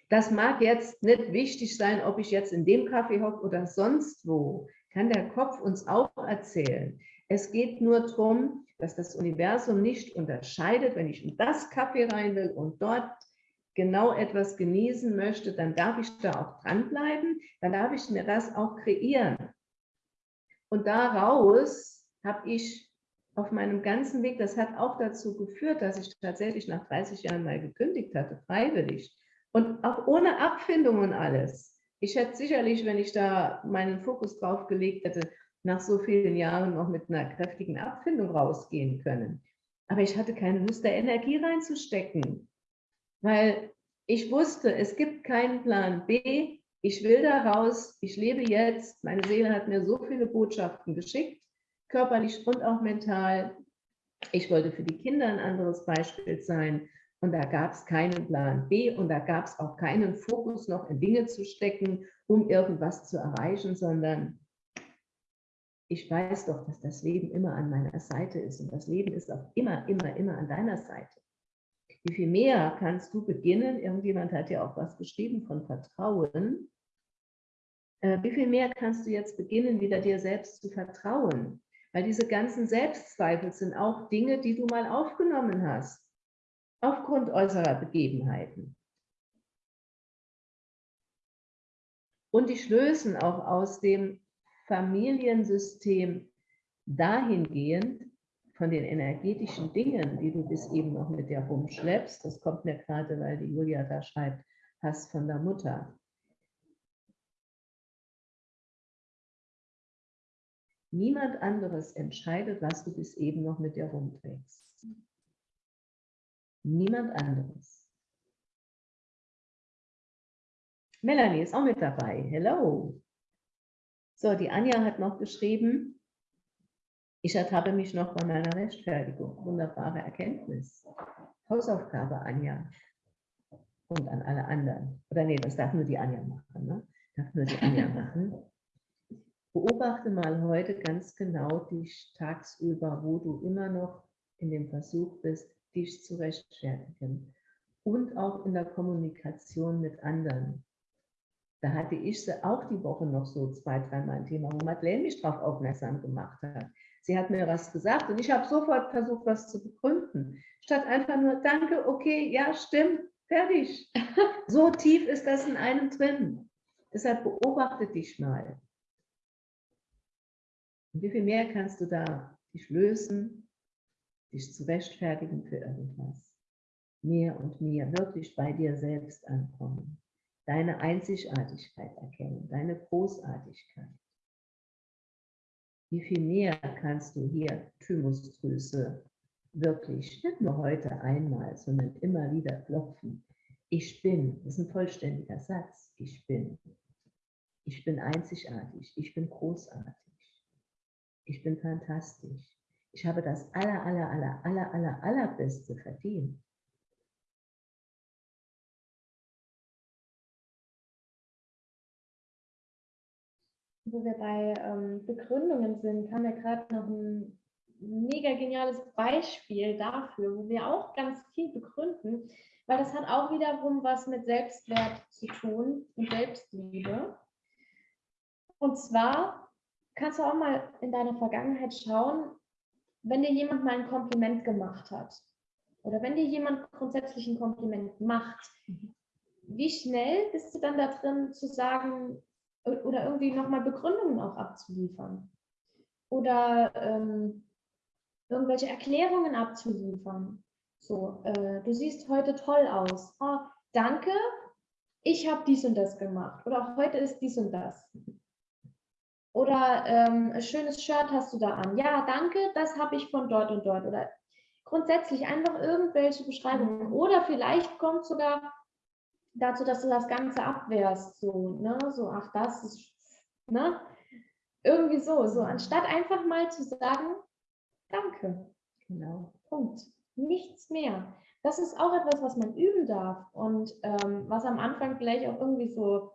Das mag jetzt nicht wichtig sein, ob ich jetzt in dem Kaffee hocke oder sonst wo. Kann der Kopf uns auch erzählen. Es geht nur darum, dass das Universum nicht unterscheidet, wenn ich in das Kaffee rein will und dort genau etwas genießen möchte, dann darf ich da auch dranbleiben, dann darf ich mir das auch kreieren. Und daraus habe ich auf meinem ganzen Weg, das hat auch dazu geführt, dass ich tatsächlich nach 30 Jahren mal gekündigt hatte, freiwillig. Und auch ohne Abfindung und alles. Ich hätte sicherlich, wenn ich da meinen Fokus drauf gelegt hätte, nach so vielen Jahren noch mit einer kräftigen Abfindung rausgehen können. Aber ich hatte keine Lust, da Energie reinzustecken, weil ich wusste, es gibt keinen Plan B. Ich will da raus, ich lebe jetzt. Meine Seele hat mir so viele Botschaften geschickt, körperlich und auch mental. Ich wollte für die Kinder ein anderes Beispiel sein. Und da gab es keinen Plan B und da gab es auch keinen Fokus noch in Dinge zu stecken, um irgendwas zu erreichen, sondern ich weiß doch, dass das Leben immer an meiner Seite ist und das Leben ist auch immer, immer, immer an deiner Seite. Wie viel mehr kannst du beginnen? Irgendjemand hat ja auch was geschrieben von Vertrauen. Äh, wie viel mehr kannst du jetzt beginnen, wieder dir selbst zu vertrauen? Weil diese ganzen Selbstzweifel sind auch Dinge, die du mal aufgenommen hast, aufgrund äußerer Begebenheiten. Und die lösen auch aus dem Familiensystem dahingehend von den energetischen Dingen, die du bis eben noch mit dir rumschleppst. Das kommt mir gerade, weil die Julia da schreibt, hast von der Mutter. Niemand anderes entscheidet, was du bis eben noch mit dir rumträgst. Niemand anderes. Melanie ist auch mit dabei. Hello. So, die Anja hat noch geschrieben, ich ertappe mich noch bei meiner Rechtfertigung. Wunderbare Erkenntnis. Hausaufgabe, Anja. Und an alle anderen. Oder nee, das darf nur die Anja machen. Ne? Darf nur die Anja machen. Beobachte mal heute ganz genau dich tagsüber, wo du immer noch in dem Versuch bist, dich zu rechtfertigen. Und auch in der Kommunikation mit anderen. Da hatte ich sie auch die Woche noch so zwei, dreimal ein Thema, wo Madeleine mich darauf aufmerksam gemacht hat. Sie hat mir was gesagt und ich habe sofort versucht, was zu begründen. Statt einfach nur, danke, okay, ja, stimmt, fertig. so tief ist das in einem drin. Deshalb beobachte dich mal. Und wie viel mehr kannst du da dich lösen, dich zu rechtfertigen für irgendwas? Mehr und mehr wirklich bei dir selbst ankommen. Deine Einzigartigkeit erkennen, deine Großartigkeit. Wie viel mehr kannst du hier Thymusdrüse wirklich, nicht nur heute einmal, sondern immer wieder klopfen. Ich bin, das ist ein vollständiger Satz. Ich bin. Ich bin einzigartig. Ich bin großartig ich bin fantastisch. Ich habe das aller, aller, aller, aller, aller, allerbeste verdient. Wo wir bei ähm, Begründungen sind, haben wir gerade noch ein mega geniales Beispiel dafür, wo wir auch ganz viel begründen, weil das hat auch wiederum was mit Selbstwert zu tun und Selbstliebe. Und zwar kannst du auch mal in deine Vergangenheit schauen, wenn dir jemand mal ein Kompliment gemacht hat oder wenn dir jemand grundsätzlich ein Kompliment macht, wie schnell bist du dann da drin zu sagen oder irgendwie nochmal Begründungen auch abzuliefern oder ähm, irgendwelche Erklärungen abzuliefern. So, äh, du siehst heute toll aus. Oh, danke, ich habe dies und das gemacht oder heute ist dies und das. Oder ähm, ein schönes Shirt hast du da an. Ja, danke, das habe ich von dort und dort. Oder grundsätzlich einfach irgendwelche Beschreibungen. Oder vielleicht kommt sogar dazu, dass du das Ganze abwehrst. So, ne? so ach, das ist, ne? Irgendwie so. So, anstatt einfach mal zu sagen, danke. Genau. Punkt. Nichts mehr. Das ist auch etwas, was man üben darf und ähm, was am Anfang vielleicht auch irgendwie so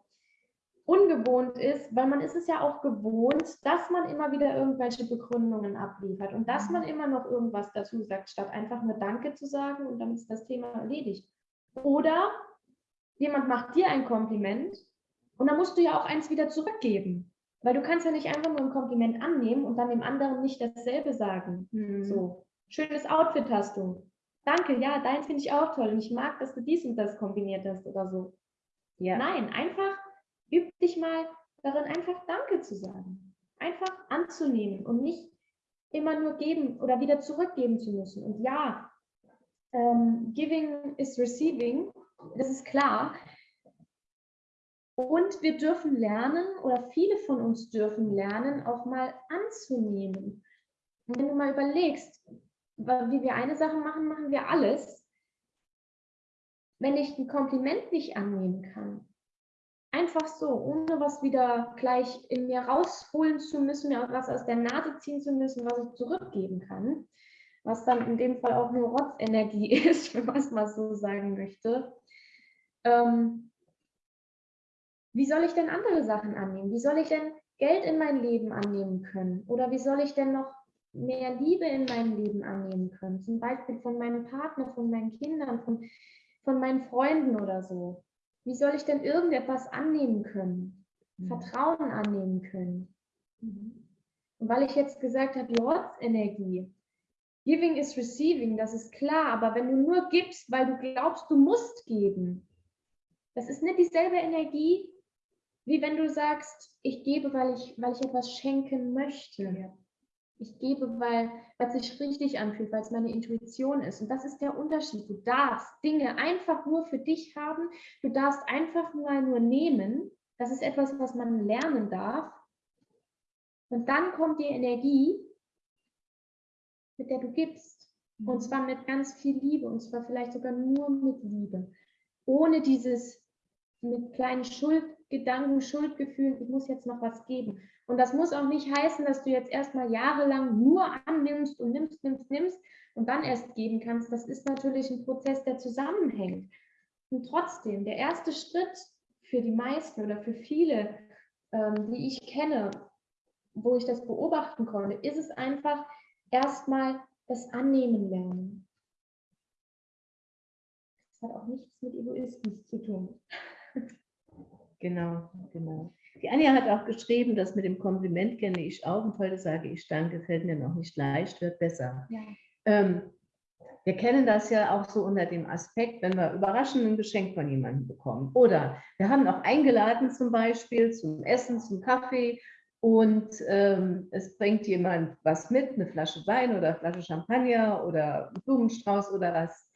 ungewohnt ist, weil man ist es ja auch gewohnt, dass man immer wieder irgendwelche Begründungen abliefert und dass man immer noch irgendwas dazu sagt, statt einfach nur Danke zu sagen und dann ist das Thema erledigt. Oder jemand macht dir ein Kompliment und dann musst du ja auch eins wieder zurückgeben. Weil du kannst ja nicht einfach nur ein Kompliment annehmen und dann dem anderen nicht dasselbe sagen. Mhm. So, schönes Outfit hast du. Danke, ja, deins finde ich auch toll und ich mag, dass du dies und das kombiniert hast oder so. Ja. Nein, einfach Üb dich mal darin, einfach Danke zu sagen. Einfach anzunehmen und nicht immer nur geben oder wieder zurückgeben zu müssen. Und ja, ähm, giving is receiving, das ist klar. Und wir dürfen lernen, oder viele von uns dürfen lernen, auch mal anzunehmen. Und wenn du mal überlegst, wie wir eine Sache machen, machen wir alles. Wenn ich ein Kompliment nicht annehmen kann, Einfach so, ohne was wieder gleich in mir rausholen zu müssen, mir was aus der Nase ziehen zu müssen, was ich zurückgeben kann. Was dann in dem Fall auch nur Rotzenergie ist, wenn man es mal so sagen möchte. Ähm, wie soll ich denn andere Sachen annehmen? Wie soll ich denn Geld in mein Leben annehmen können? Oder wie soll ich denn noch mehr Liebe in meinem Leben annehmen können? Zum Beispiel von meinem Partner, von meinen Kindern, von, von meinen Freunden oder so. Wie soll ich denn irgendetwas annehmen können? Mhm. Vertrauen annehmen können? Mhm. Und weil ich jetzt gesagt habe, Lords Energie, Giving is receiving, das ist klar, aber wenn du nur gibst, weil du glaubst, du musst geben, das ist nicht dieselbe Energie, wie wenn du sagst, ich gebe, weil ich, weil ich etwas schenken möchte. Ja. Ich gebe, weil es sich richtig anfühlt, weil es meine Intuition ist. Und das ist der Unterschied. Du darfst Dinge einfach nur für dich haben. Du darfst einfach mal nur nehmen. Das ist etwas, was man lernen darf. Und dann kommt die Energie, mit der du gibst. Und mhm. zwar mit ganz viel Liebe. Und zwar vielleicht sogar nur mit Liebe. Ohne dieses mit kleinen Schuldgedanken, Schuldgefühlen, ich muss jetzt noch was geben. Und das muss auch nicht heißen, dass du jetzt erstmal jahrelang nur annimmst und nimmst, nimmst, nimmst und dann erst geben kannst. Das ist natürlich ein Prozess, der zusammenhängt. Und trotzdem, der erste Schritt für die meisten oder für viele, ähm, die ich kenne, wo ich das beobachten konnte, ist es einfach erstmal das Annehmen lernen. Das hat auch nichts mit Egoismus zu tun. Genau, genau. Die Anja hat auch geschrieben, dass mit dem Kompliment kenne ich auch und heute sage ich Danke, fällt mir noch nicht leicht, wird besser. Ja. Ähm, wir kennen das ja auch so unter dem Aspekt, wenn wir überraschend ein Geschenk von jemandem bekommen. Oder wir haben auch eingeladen zum Beispiel zum Essen, zum Kaffee und ähm, es bringt jemand was mit, eine Flasche Wein oder eine Flasche Champagner oder einen Blumenstrauß oder was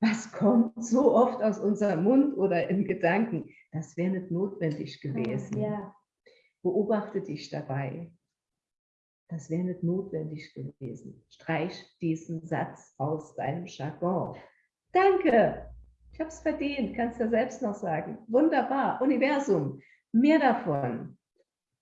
was kommt so oft aus unserem Mund oder in Gedanken? Das wäre nicht notwendig gewesen. Ja. Beobachte dich dabei. Das wäre nicht notwendig gewesen. Streich diesen Satz aus deinem Jargon. Danke, ich habe es verdient, kannst du ja selbst noch sagen. Wunderbar, Universum, mehr davon.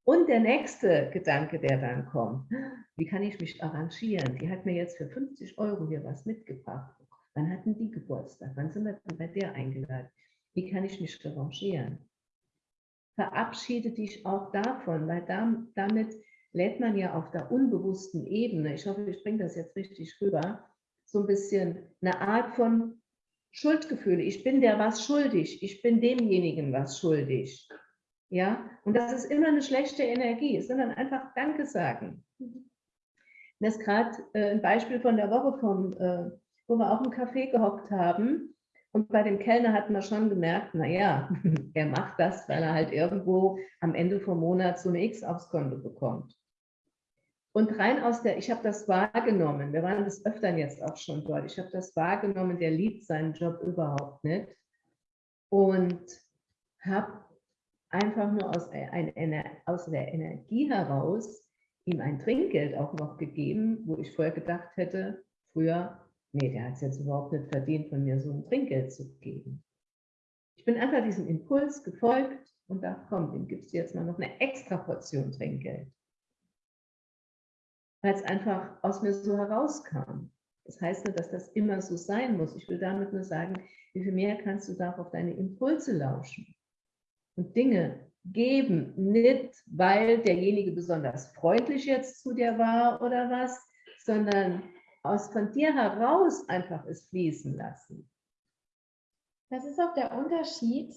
Und der nächste Gedanke, der dann kommt, wie kann ich mich arrangieren? Die hat mir jetzt für 50 Euro hier was mitgebracht. Wann hatten die Geburtstag? Wann sind wir bei der eingeladen? Wie kann ich mich revanchieren? Verabschiede dich auch davon, weil damit lädt man ja auf der unbewussten Ebene, ich hoffe, ich bringe das jetzt richtig rüber, so ein bisschen eine Art von Schuldgefühle. Ich bin der was schuldig, ich bin demjenigen was schuldig. Ja, und das ist immer eine schlechte Energie, sondern einfach Danke sagen. Das ist gerade äh, ein Beispiel von der Woche vom äh, wo wir auch im Café gehockt haben. Und bei dem Kellner hat man schon gemerkt, naja, er macht das, weil er halt irgendwo am Ende vom Monat so eine X aufs Konto bekommt. Und rein aus der, ich habe das wahrgenommen, wir waren das öfteren jetzt auch schon dort, ich habe das wahrgenommen, der liebt seinen Job überhaupt nicht. Und habe einfach nur aus, ein, aus der Energie heraus ihm ein Trinkgeld auch noch gegeben, wo ich vorher gedacht hätte, früher nee, der hat es jetzt überhaupt nicht verdient, von mir so ein Trinkgeld zu geben. Ich bin einfach diesem Impuls gefolgt und dachte, komm, dem gibst du jetzt mal noch eine extra Portion Trinkgeld. Weil es einfach aus mir so herauskam. Das heißt nicht, dass das immer so sein muss. Ich will damit nur sagen, wie viel mehr kannst du da auf deine Impulse lauschen und Dinge geben, nicht weil derjenige besonders freundlich jetzt zu dir war oder was, sondern aus von dir heraus einfach es fließen lassen. Das ist auch der Unterschied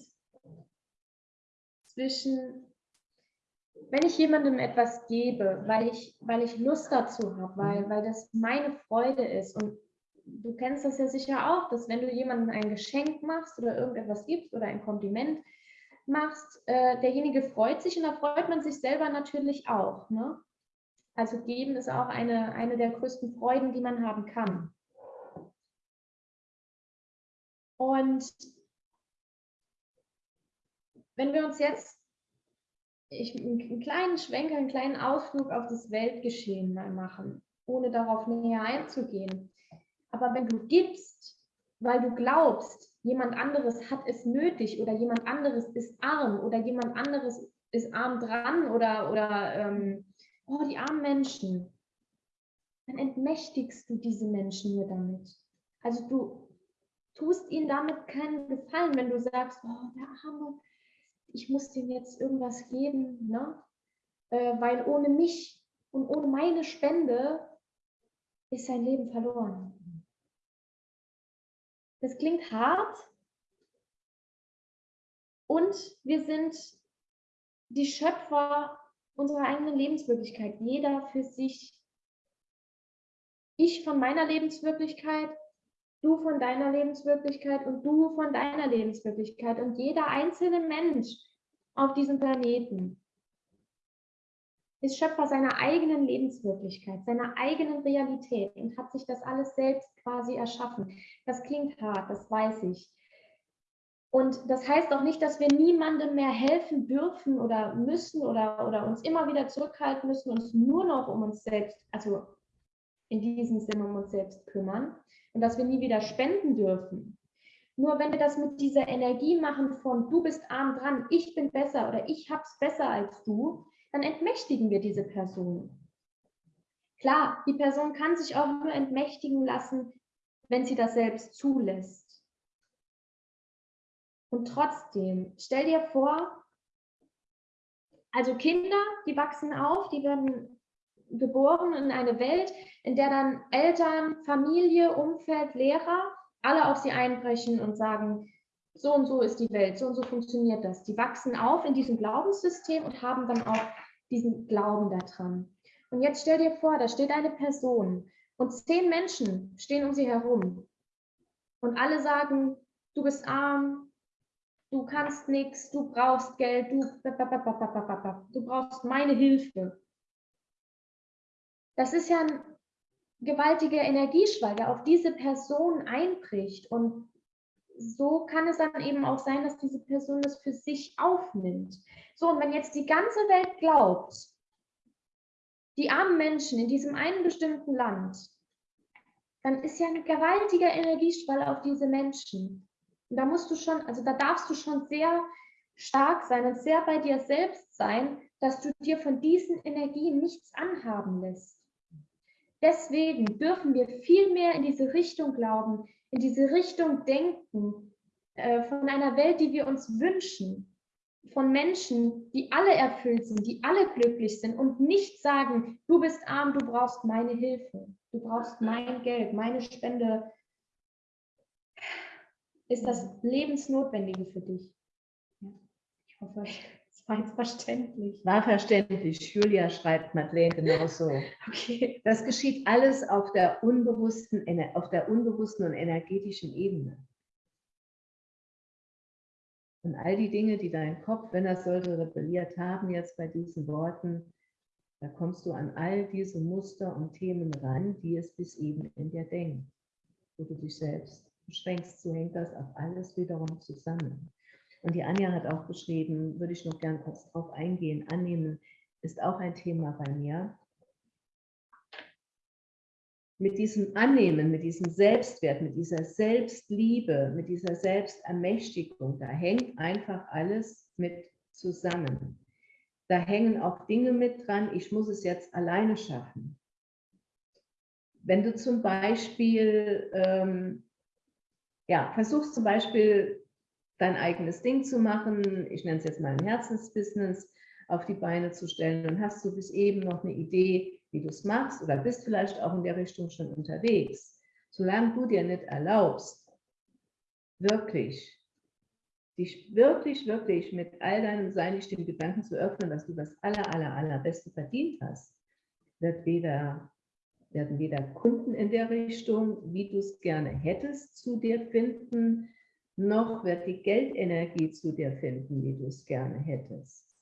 zwischen, wenn ich jemandem etwas gebe, weil ich, weil ich Lust dazu habe, weil, mhm. weil das meine Freude ist. Und du kennst das ja sicher auch, dass wenn du jemandem ein Geschenk machst oder irgendetwas gibst oder ein Kompliment machst, äh, derjenige freut sich und da freut man sich selber natürlich auch. Ne? Also geben ist auch eine, eine der größten Freuden, die man haben kann. Und wenn wir uns jetzt ich, einen kleinen Schwenker, einen kleinen Ausflug auf das Weltgeschehen mal machen, ohne darauf näher einzugehen. Aber wenn du gibst, weil du glaubst, jemand anderes hat es nötig oder jemand anderes ist arm oder jemand anderes ist arm dran oder, oder ähm, oh, die armen Menschen, dann entmächtigst du diese Menschen nur damit. Also du tust ihnen damit keinen Gefallen, wenn du sagst, oh, der Arme, ich muss dem jetzt irgendwas geben, ne? Äh, weil ohne mich und ohne meine Spende ist sein Leben verloren. Das klingt hart. Und wir sind die Schöpfer unserer eigenen Lebenswirklichkeit, jeder für sich. Ich von meiner Lebenswirklichkeit, du von deiner Lebenswirklichkeit und du von deiner Lebenswirklichkeit. Und jeder einzelne Mensch auf diesem Planeten ist Schöpfer seiner eigenen Lebenswirklichkeit, seiner eigenen Realität und hat sich das alles selbst quasi erschaffen. Das klingt hart, das weiß ich. Und das heißt auch nicht, dass wir niemandem mehr helfen dürfen oder müssen oder, oder uns immer wieder zurückhalten müssen, uns nur noch um uns selbst, also in diesem Sinne um uns selbst kümmern und dass wir nie wieder spenden dürfen. Nur wenn wir das mit dieser Energie machen von du bist arm dran, ich bin besser oder ich hab's besser als du, dann entmächtigen wir diese Person. Klar, die Person kann sich auch nur entmächtigen lassen, wenn sie das selbst zulässt. Und trotzdem, stell dir vor, also Kinder, die wachsen auf, die werden geboren in eine Welt, in der dann Eltern, Familie, Umfeld, Lehrer alle auf sie einbrechen und sagen, so und so ist die Welt, so und so funktioniert das. Die wachsen auf in diesem Glaubenssystem und haben dann auch diesen Glauben daran. Und jetzt stell dir vor, da steht eine Person und zehn Menschen stehen um sie herum und alle sagen, du bist arm, du kannst nichts, du brauchst Geld, du, du brauchst meine Hilfe. Das ist ja ein gewaltiger Energieschwall, der auf diese Person einbricht und so kann es dann eben auch sein, dass diese Person das für sich aufnimmt. So, und wenn jetzt die ganze Welt glaubt, die armen Menschen in diesem einen bestimmten Land, dann ist ja ein gewaltiger Energieschwall auf diese Menschen. Und da musst du schon, also da darfst du schon sehr stark sein und sehr bei dir selbst sein, dass du dir von diesen Energien nichts anhaben lässt. Deswegen dürfen wir viel mehr in diese Richtung glauben, in diese Richtung denken, äh, von einer Welt, die wir uns wünschen, von Menschen, die alle erfüllt sind, die alle glücklich sind und nicht sagen, du bist arm, du brauchst meine Hilfe, du brauchst mein Geld, meine Spende, ist das Lebensnotwendige für dich. Ich hoffe, war jetzt verständlich. War verständlich. Julia schreibt Madeleine genauso. Okay. Das geschieht alles auf der unbewussten, auf der unbewussten und energetischen Ebene. Und all die Dinge, die dein Kopf, wenn er sollte, rebelliert haben jetzt bei diesen Worten, da kommst du an all diese Muster und Themen ran, die es bis eben in dir denkt, wo du dich selbst beschränkst. So hängt das auf alles wiederum zusammen. Und die Anja hat auch geschrieben, würde ich noch gern kurz drauf eingehen, annehmen ist auch ein Thema bei mir. Mit diesem Annehmen, mit diesem Selbstwert, mit dieser Selbstliebe, mit dieser Selbstermächtigung, da hängt einfach alles mit zusammen. Da hängen auch Dinge mit dran, ich muss es jetzt alleine schaffen. Wenn du zum Beispiel, ähm, ja, versuchst zum Beispiel dein eigenes Ding zu machen, ich nenne es jetzt mal ein Herzensbusiness, auf die Beine zu stellen und hast du bis eben noch eine Idee, wie du es machst oder bist vielleicht auch in der Richtung schon unterwegs. Solange du dir nicht erlaubst, wirklich, dich wirklich, wirklich mit all deinem Sein, dich dem Gedanken zu öffnen, dass du das aller, aller, allerbeste verdient hast, wird weder, werden weder Kunden in der Richtung, wie du es gerne hättest, zu dir finden, noch wird die Geldenergie zu dir finden, wie du es gerne hättest.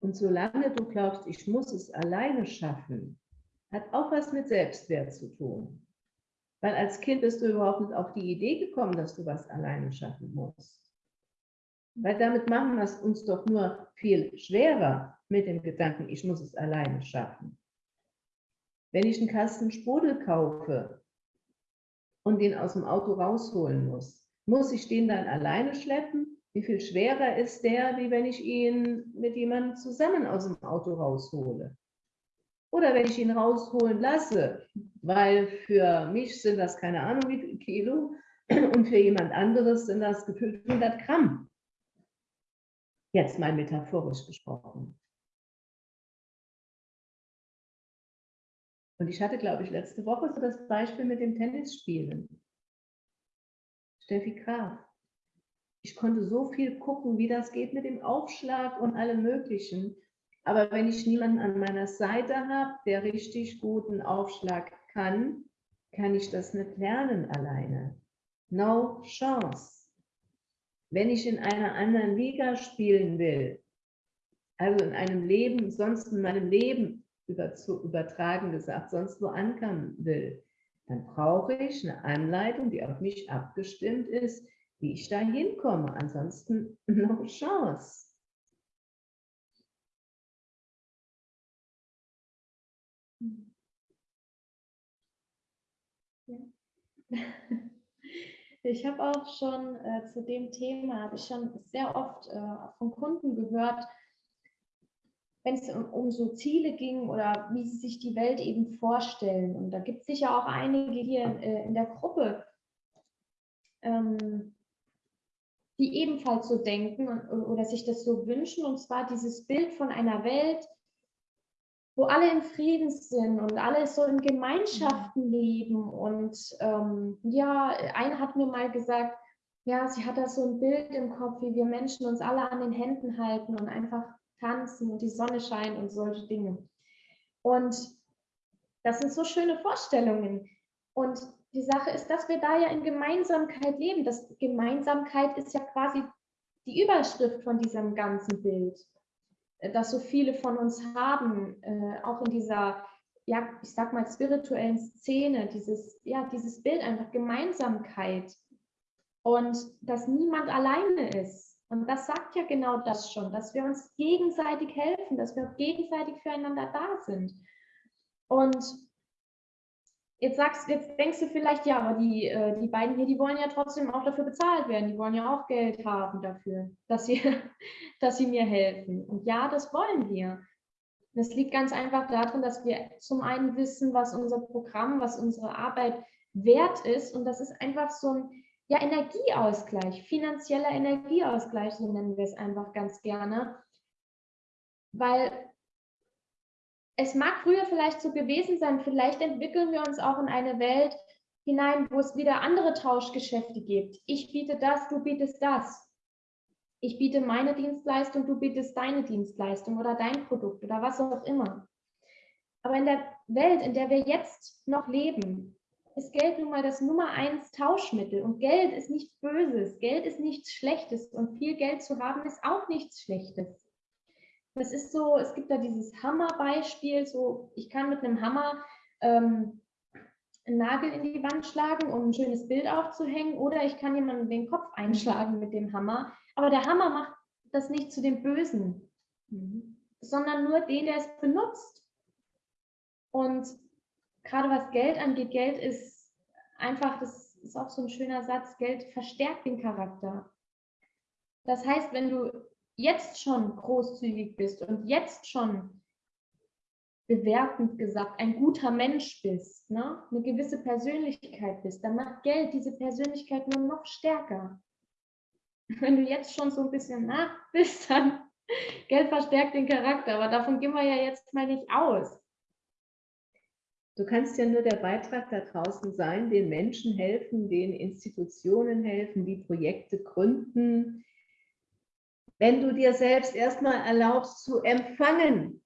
Und solange du glaubst, ich muss es alleine schaffen, hat auch was mit Selbstwert zu tun. Weil als Kind bist du überhaupt nicht auf die Idee gekommen, dass du was alleine schaffen musst. Weil damit machen wir es uns doch nur viel schwerer mit dem Gedanken, ich muss es alleine schaffen. Wenn ich einen Kasten Sprudel kaufe und den aus dem Auto rausholen muss, muss ich den dann alleine schleppen? Wie viel schwerer ist der, wie wenn ich ihn mit jemandem zusammen aus dem Auto raushole? Oder wenn ich ihn rausholen lasse, weil für mich sind das keine Ahnung wie viel Kilo und für jemand anderes sind das gefühlt 100 Gramm. Jetzt mal metaphorisch gesprochen. Und ich hatte, glaube ich, letzte Woche so das Beispiel mit dem Tennisspielen. Steffi Graf. Ich konnte so viel gucken, wie das geht mit dem Aufschlag und allem Möglichen. Aber wenn ich niemanden an meiner Seite habe, der richtig guten Aufschlag kann, kann ich das nicht lernen alleine. No chance. Wenn ich in einer anderen Liga spielen will, also in einem Leben, sonst in meinem Leben über, zu übertragen gesagt, sonst wo ankommen will, dann brauche ich eine Anleitung, die auf mich abgestimmt ist, wie ich da hinkomme. Ansonsten no chance. Ich habe auch schon äh, zu dem Thema, habe ich schon sehr oft äh, von Kunden gehört, wenn es um, um, so Ziele ging oder wie sie sich die Welt eben vorstellen. Und da gibt es sicher auch einige hier in, äh, in der Gruppe, ähm, die ebenfalls so denken und, oder sich das so wünschen. Und zwar dieses Bild von einer Welt, wo alle in Frieden sind und alle so in Gemeinschaften leben. Und ähm, ja, eine hat mir mal gesagt, ja, sie hat da so ein Bild im Kopf, wie wir Menschen uns alle an den Händen halten und einfach tanzen und die Sonne scheint und solche Dinge. Und das sind so schöne Vorstellungen. Und die Sache ist, dass wir da ja in Gemeinsamkeit leben. Das Gemeinsamkeit ist ja quasi die Überschrift von diesem ganzen Bild. Äh, das so viele von uns haben, äh, auch in dieser, ja, ich sag mal, spirituellen Szene, dieses, ja, dieses Bild einfach Gemeinsamkeit und dass niemand alleine ist. Und das sagt ja genau das schon, dass wir uns gegenseitig helfen, dass wir gegenseitig füreinander da sind. Und Jetzt sagst, jetzt denkst du vielleicht, ja, aber die, äh, die beiden hier, die wollen ja trotzdem auch dafür bezahlt werden. Die wollen ja auch Geld haben dafür, dass sie, dass sie mir helfen. Und ja, das wollen wir. Das liegt ganz einfach darin, dass wir zum einen wissen, was unser Programm, was unsere Arbeit wert ist. Und das ist einfach so ein ja, Energieausgleich, finanzieller Energieausgleich, so nennen wir es einfach ganz gerne. Weil es mag früher vielleicht so gewesen sein, vielleicht entwickeln wir uns auch in eine Welt hinein, wo es wieder andere Tauschgeschäfte gibt. Ich biete das, du bietest das. Ich biete meine Dienstleistung, du bietest deine Dienstleistung oder dein Produkt oder was auch immer. Aber in der Welt, in der wir jetzt noch leben, ist Geld nun mal das Nummer eins Tauschmittel. Und Geld ist nichts Böses, Geld ist nichts Schlechtes und viel Geld zu haben ist auch nichts Schlechtes. Das ist so, es gibt da dieses Hammerbeispiel, so ich kann mit einem Hammer ähm, einen Nagel in die Wand schlagen, um ein schönes Bild aufzuhängen, oder ich kann jemanden den Kopf einschlagen mit dem Hammer. Aber der Hammer macht das nicht zu dem Bösen, mhm. sondern nur den, der es benutzt. Und gerade was Geld angeht, Geld ist einfach, das ist auch so ein schöner Satz, Geld verstärkt den Charakter. Das heißt, wenn du jetzt schon großzügig bist und jetzt schon bewertend gesagt ein guter Mensch bist, ne? eine gewisse Persönlichkeit bist, dann macht Geld diese Persönlichkeit nur noch stärker. Wenn du jetzt schon so ein bisschen nach bist, dann Geld verstärkt den Charakter, aber davon gehen wir ja jetzt mal nicht aus. Du kannst ja nur der Beitrag da draußen sein, den Menschen helfen, den Institutionen helfen, die Projekte gründen, wenn du dir selbst erstmal erlaubst zu empfangen,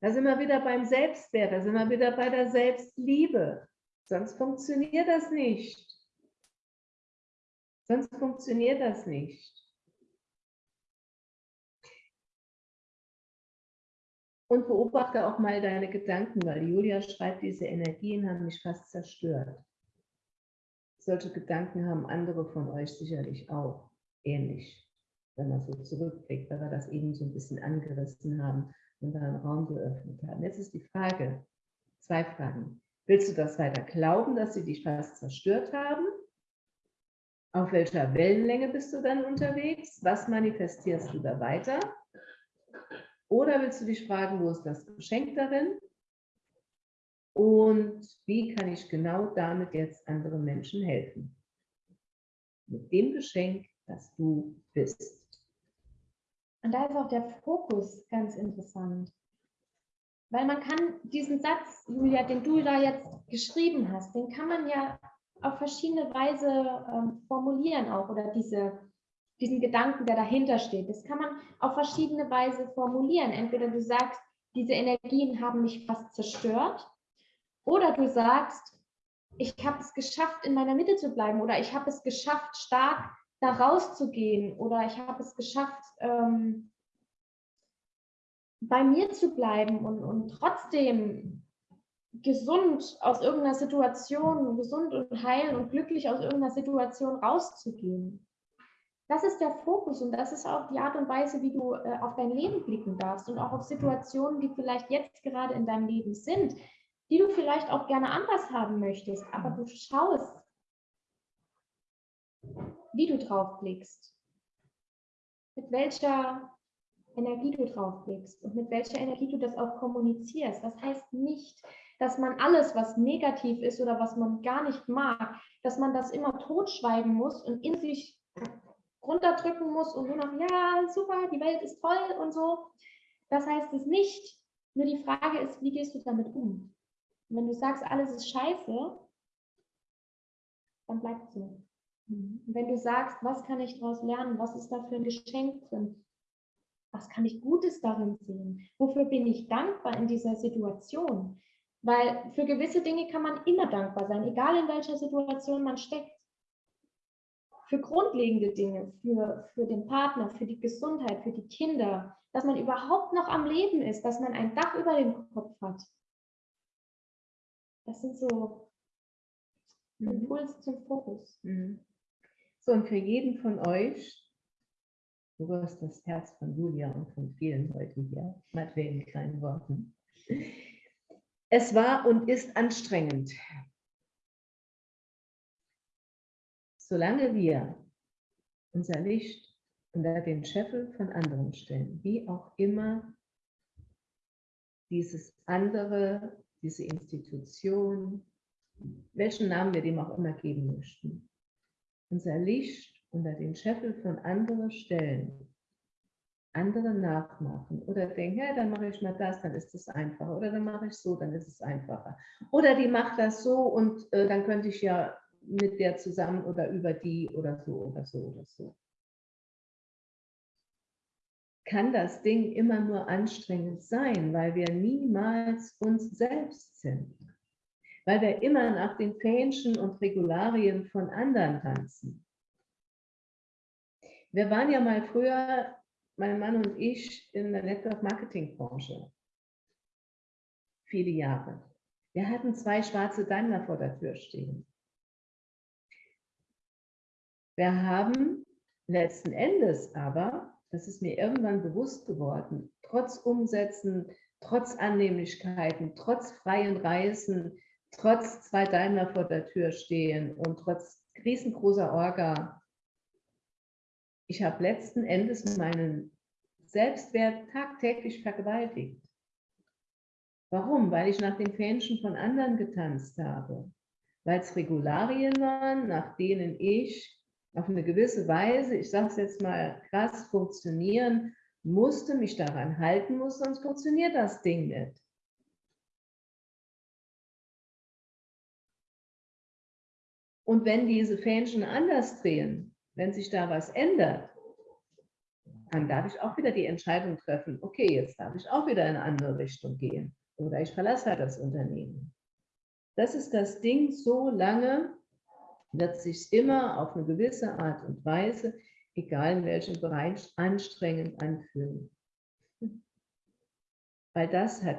da sind wir wieder beim Selbstwert, da sind wir wieder bei der Selbstliebe. Sonst funktioniert das nicht. Sonst funktioniert das nicht. Und beobachte auch mal deine Gedanken, weil Julia schreibt, diese Energien haben mich fast zerstört. Solche Gedanken haben andere von euch sicherlich auch ähnlich wenn man so zurückblickt, weil wir das eben so ein bisschen angerissen haben und da einen Raum geöffnet haben. Jetzt ist die Frage, zwei Fragen. Willst du das weiter glauben, dass sie dich fast zerstört haben? Auf welcher Wellenlänge bist du dann unterwegs? Was manifestierst du da weiter? Oder willst du dich fragen, wo ist das Geschenk darin? Und wie kann ich genau damit jetzt anderen Menschen helfen? Mit dem Geschenk, das du bist. Und da ist auch der Fokus ganz interessant. Weil man kann diesen Satz, Julia, den du da jetzt geschrieben hast, den kann man ja auf verschiedene Weise ähm, formulieren auch oder diese, diesen Gedanken, der dahinter steht. Das kann man auf verschiedene Weise formulieren. Entweder du sagst, diese Energien haben mich fast zerstört, oder du sagst, ich habe es geschafft, in meiner Mitte zu bleiben, oder ich habe es geschafft, stark da rauszugehen, oder ich habe es geschafft, ähm, bei mir zu bleiben und, und trotzdem gesund aus irgendeiner Situation, gesund und heil und glücklich aus irgendeiner Situation rauszugehen. Das ist der Fokus und das ist auch die Art und Weise, wie du äh, auf dein Leben blicken darfst und auch auf Situationen, die vielleicht jetzt gerade in deinem Leben sind, die du vielleicht auch gerne anders haben möchtest, aber du schaust, wie du drauf blickst, mit welcher Energie du drauf blickst und mit welcher Energie du das auch kommunizierst. Das heißt nicht, dass man alles, was negativ ist oder was man gar nicht mag, dass man das immer totschweigen muss und in sich runterdrücken muss und nur noch, ja, super, die Welt ist toll und so. Das heißt es nicht. Nur die Frage ist, wie gehst du damit um? Und wenn du sagst, alles ist scheiße, dann bleibt so. Und wenn du sagst, was kann ich daraus lernen, was ist da für ein Geschenk drin, was kann ich Gutes darin sehen, wofür bin ich dankbar in dieser Situation, weil für gewisse Dinge kann man immer dankbar sein, egal in welcher Situation man steckt. Für grundlegende Dinge, für, für den Partner, für die Gesundheit, für die Kinder, dass man überhaupt noch am Leben ist, dass man ein Dach über dem Kopf hat. Das sind so mhm. Impulse zum Fokus. Mhm. So, und für jeden von euch, du wirst das Herz von Julia und von vielen heute hier, mit wenigen kleinen Worten. Es war und ist anstrengend. Solange wir unser Licht unter den Scheffel von anderen stellen, wie auch immer dieses andere, diese Institution, welchen Namen wir dem auch immer geben möchten, unser Licht unter den Scheffel von anderen stellen, andere nachmachen oder denken, ja, dann mache ich mal das, dann ist es einfacher. Oder dann mache ich so, dann ist es einfacher. Oder die macht das so und äh, dann könnte ich ja mit der zusammen oder über die oder so oder so oder so. Kann das Ding immer nur anstrengend sein, weil wir niemals uns selbst sind. Weil wir immer nach den Fähnchen und Regularien von anderen tanzen. Wir waren ja mal früher mein Mann und ich in der Network Marketing Branche. Viele Jahre. Wir hatten zwei schwarze Daimler vor der Tür stehen. Wir haben letzten Endes aber, das ist mir irgendwann bewusst geworden, trotz Umsätzen, trotz Annehmlichkeiten, trotz freien Reisen, trotz zwei Daimler vor der Tür stehen und trotz riesengroßer Orga ich habe letzten Endes meinen Selbstwert tagtäglich vergewaltigt. Warum? Weil ich nach den Fähnchen von anderen getanzt habe. Weil es Regularien waren, nach denen ich auf eine gewisse Weise, ich sage es jetzt mal krass, funktionieren musste, mich daran halten muss, sonst funktioniert das Ding nicht. Und wenn diese Fähnchen anders drehen, wenn sich da was ändert, dann darf ich auch wieder die Entscheidung treffen, okay, jetzt darf ich auch wieder in eine andere Richtung gehen oder ich verlasse halt das Unternehmen. Das ist das Ding, so lange wird sich immer auf eine gewisse Art und Weise, egal in welchem Bereich, anstrengend anfühlen. Weil das hat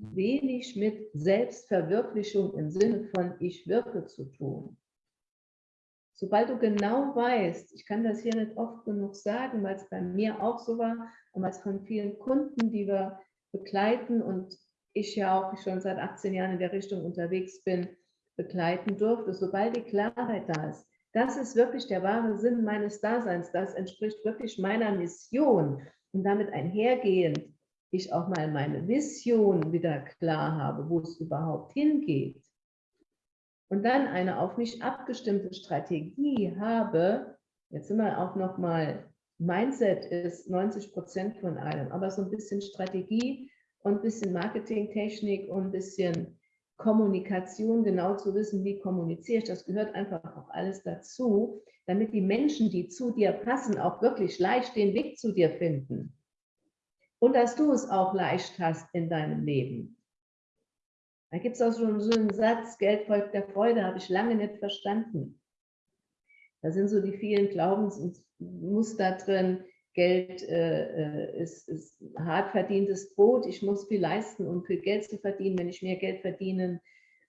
wenig mit Selbstverwirklichung im Sinne von ich wirke zu tun. Sobald du genau weißt, ich kann das hier nicht oft genug sagen, weil es bei mir auch so war und weil es von vielen Kunden, die wir begleiten und ich ja auch schon seit 18 Jahren in der Richtung unterwegs bin, begleiten durfte, sobald die Klarheit da ist, das ist wirklich der wahre Sinn meines Daseins, das entspricht wirklich meiner Mission. Und damit einhergehend ich auch mal meine Vision wieder klar habe, wo es überhaupt hingeht, und dann eine auf mich abgestimmte Strategie habe, jetzt sind wir auch nochmal, Mindset ist 90 Prozent von allem, aber so ein bisschen Strategie und ein bisschen Marketingtechnik und ein bisschen Kommunikation, genau zu wissen, wie kommuniziere ich, das gehört einfach auch alles dazu, damit die Menschen, die zu dir passen, auch wirklich leicht den Weg zu dir finden. Und dass du es auch leicht hast in deinem Leben. Da gibt es auch schon so einen Satz, Geld folgt der Freude, habe ich lange nicht verstanden. Da sind so die vielen Glaubensmuster drin, Geld äh, äh, ist, ist hart verdientes Brot, ich muss viel leisten, um viel Geld zu verdienen. Wenn ich mehr Geld verdienen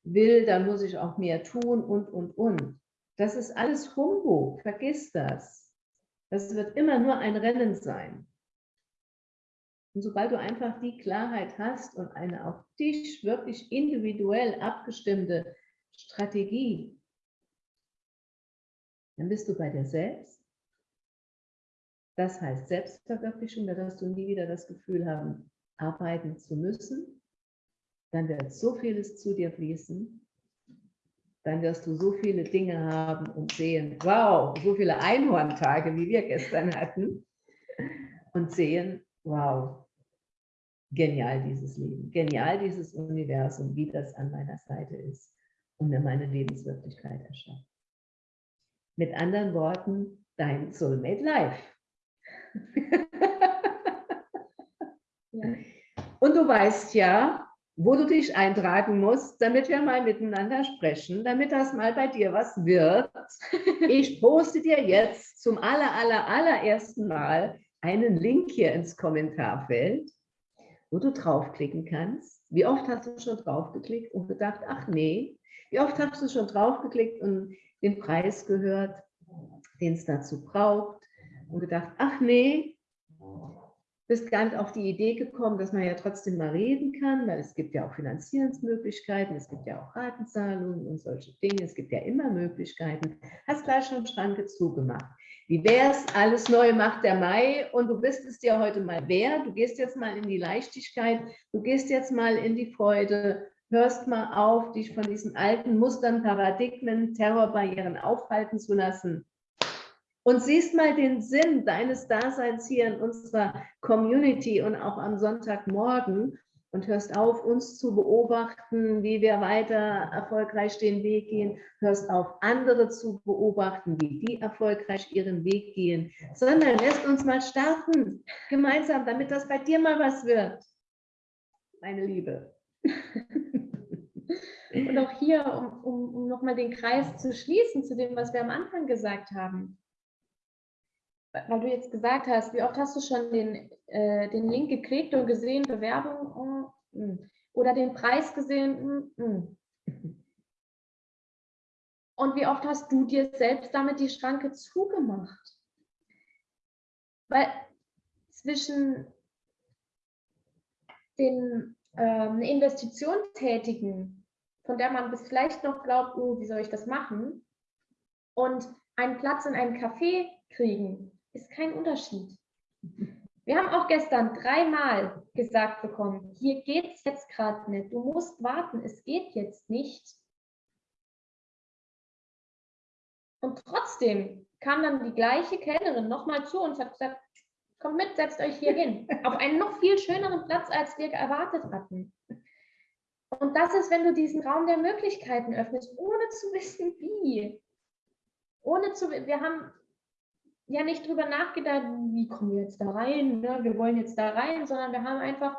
will, dann muss ich auch mehr tun und, und, und. Das ist alles Humbug, vergiss das. Das wird immer nur ein Rennen sein. Und sobald du einfach die Klarheit hast und eine auf dich wirklich individuell abgestimmte Strategie, dann bist du bei dir selbst das heißt Selbstverwirklichung, da wirst du nie wieder das Gefühl haben, arbeiten zu müssen. Dann wird so vieles zu dir fließen. Dann wirst du so viele Dinge haben und sehen, wow, so viele Einhorntage, wie wir gestern hatten. Und sehen, wow, genial dieses Leben, genial dieses Universum, wie das an meiner Seite ist und mir meine Lebenswirklichkeit erschafft. Mit anderen Worten, dein Soulmate Life. Und du weißt ja, wo du dich eintragen musst, damit wir mal miteinander sprechen, damit das mal bei dir was wird. Ich poste dir jetzt zum aller, aller, allerersten Mal einen Link hier ins Kommentarfeld, wo du draufklicken kannst. Wie oft hast du schon draufgeklickt und gedacht, ach nee, wie oft hast du schon draufgeklickt und den Preis gehört, den es dazu braucht und gedacht, ach nee, bist gar nicht auf die Idee gekommen, dass man ja trotzdem mal reden kann, weil es gibt ja auch Finanzierungsmöglichkeiten, es gibt ja auch Ratenzahlungen und solche Dinge, es gibt ja immer Möglichkeiten. Hast gleich schon Schranke zugemacht. Wie wäre es, alles neu macht der Mai und du bist es dir heute mal wert, du gehst jetzt mal in die Leichtigkeit, du gehst jetzt mal in die Freude, hörst mal auf, dich von diesen alten Mustern, Paradigmen, Terrorbarrieren aufhalten zu lassen und siehst mal den Sinn deines Daseins hier in unserer Community und auch am Sonntagmorgen und hörst auf, uns zu beobachten, wie wir weiter erfolgreich den Weg gehen, hörst auf, andere zu beobachten, wie die erfolgreich ihren Weg gehen, sondern lässt uns mal starten, gemeinsam, damit das bei dir mal was wird. Meine Liebe. Und auch hier, um, um, um nochmal den Kreis zu schließen zu dem, was wir am Anfang gesagt haben weil du jetzt gesagt hast, wie oft hast du schon den, äh, den Link geklickt und gesehen, Bewerbung oh, hm. oder den Preis gesehen? Mm, Und wie oft hast du dir selbst damit die Schranke zugemacht? Weil zwischen den ähm, Investition tätigen, von der man bis vielleicht noch glaubt, oh, wie soll ich das machen? Und einen Platz in einem Café kriegen, ist kein Unterschied. Wir haben auch gestern dreimal gesagt bekommen, hier geht es jetzt gerade nicht, du musst warten, es geht jetzt nicht. Und trotzdem kam dann die gleiche Kellnerin nochmal zu uns und hat gesagt, kommt mit, setzt euch hier hin. Auf einen noch viel schöneren Platz, als wir erwartet hatten. Und das ist, wenn du diesen Raum der Möglichkeiten öffnest, ohne zu wissen, wie. Ohne zu, wir haben ja nicht drüber nachgedacht, wie kommen wir jetzt da rein, ne? wir wollen jetzt da rein, sondern wir haben einfach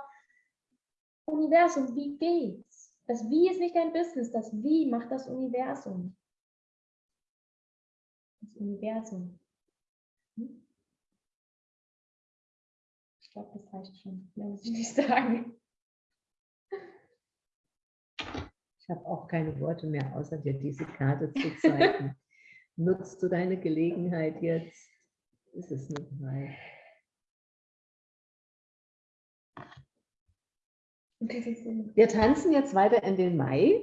Universum, wie geht's? Das Wie ist nicht dein Business, das Wie macht das Universum. Das Universum. Hm? Ich glaube, das reicht schon. Mehr muss ich nicht sagen. Ich habe auch keine Worte mehr, außer dir diese Karte zu zeigen. Nutzt du deine Gelegenheit jetzt? Ist es nicht Mai. Wir tanzen jetzt weiter in den Mai.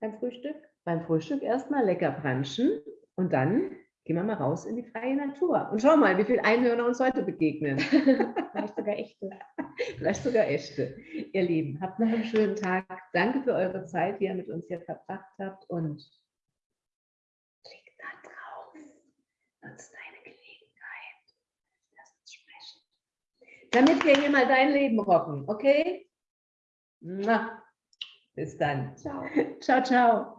Beim Frühstück? Beim Frühstück erstmal lecker branchen und dann gehen wir mal raus in die freie Natur. Und schau mal, wie viele Einhörner uns heute begegnen. Vielleicht sogar echte. Vielleicht sogar echte. Ihr Lieben, habt noch einen schönen Tag. Danke für eure Zeit, die ihr mit uns hier verbracht habt und klickt da drauf. Nutzt damit wir hier mal dein Leben rocken, okay? Na, Bis dann. Ciao. Ciao, ciao.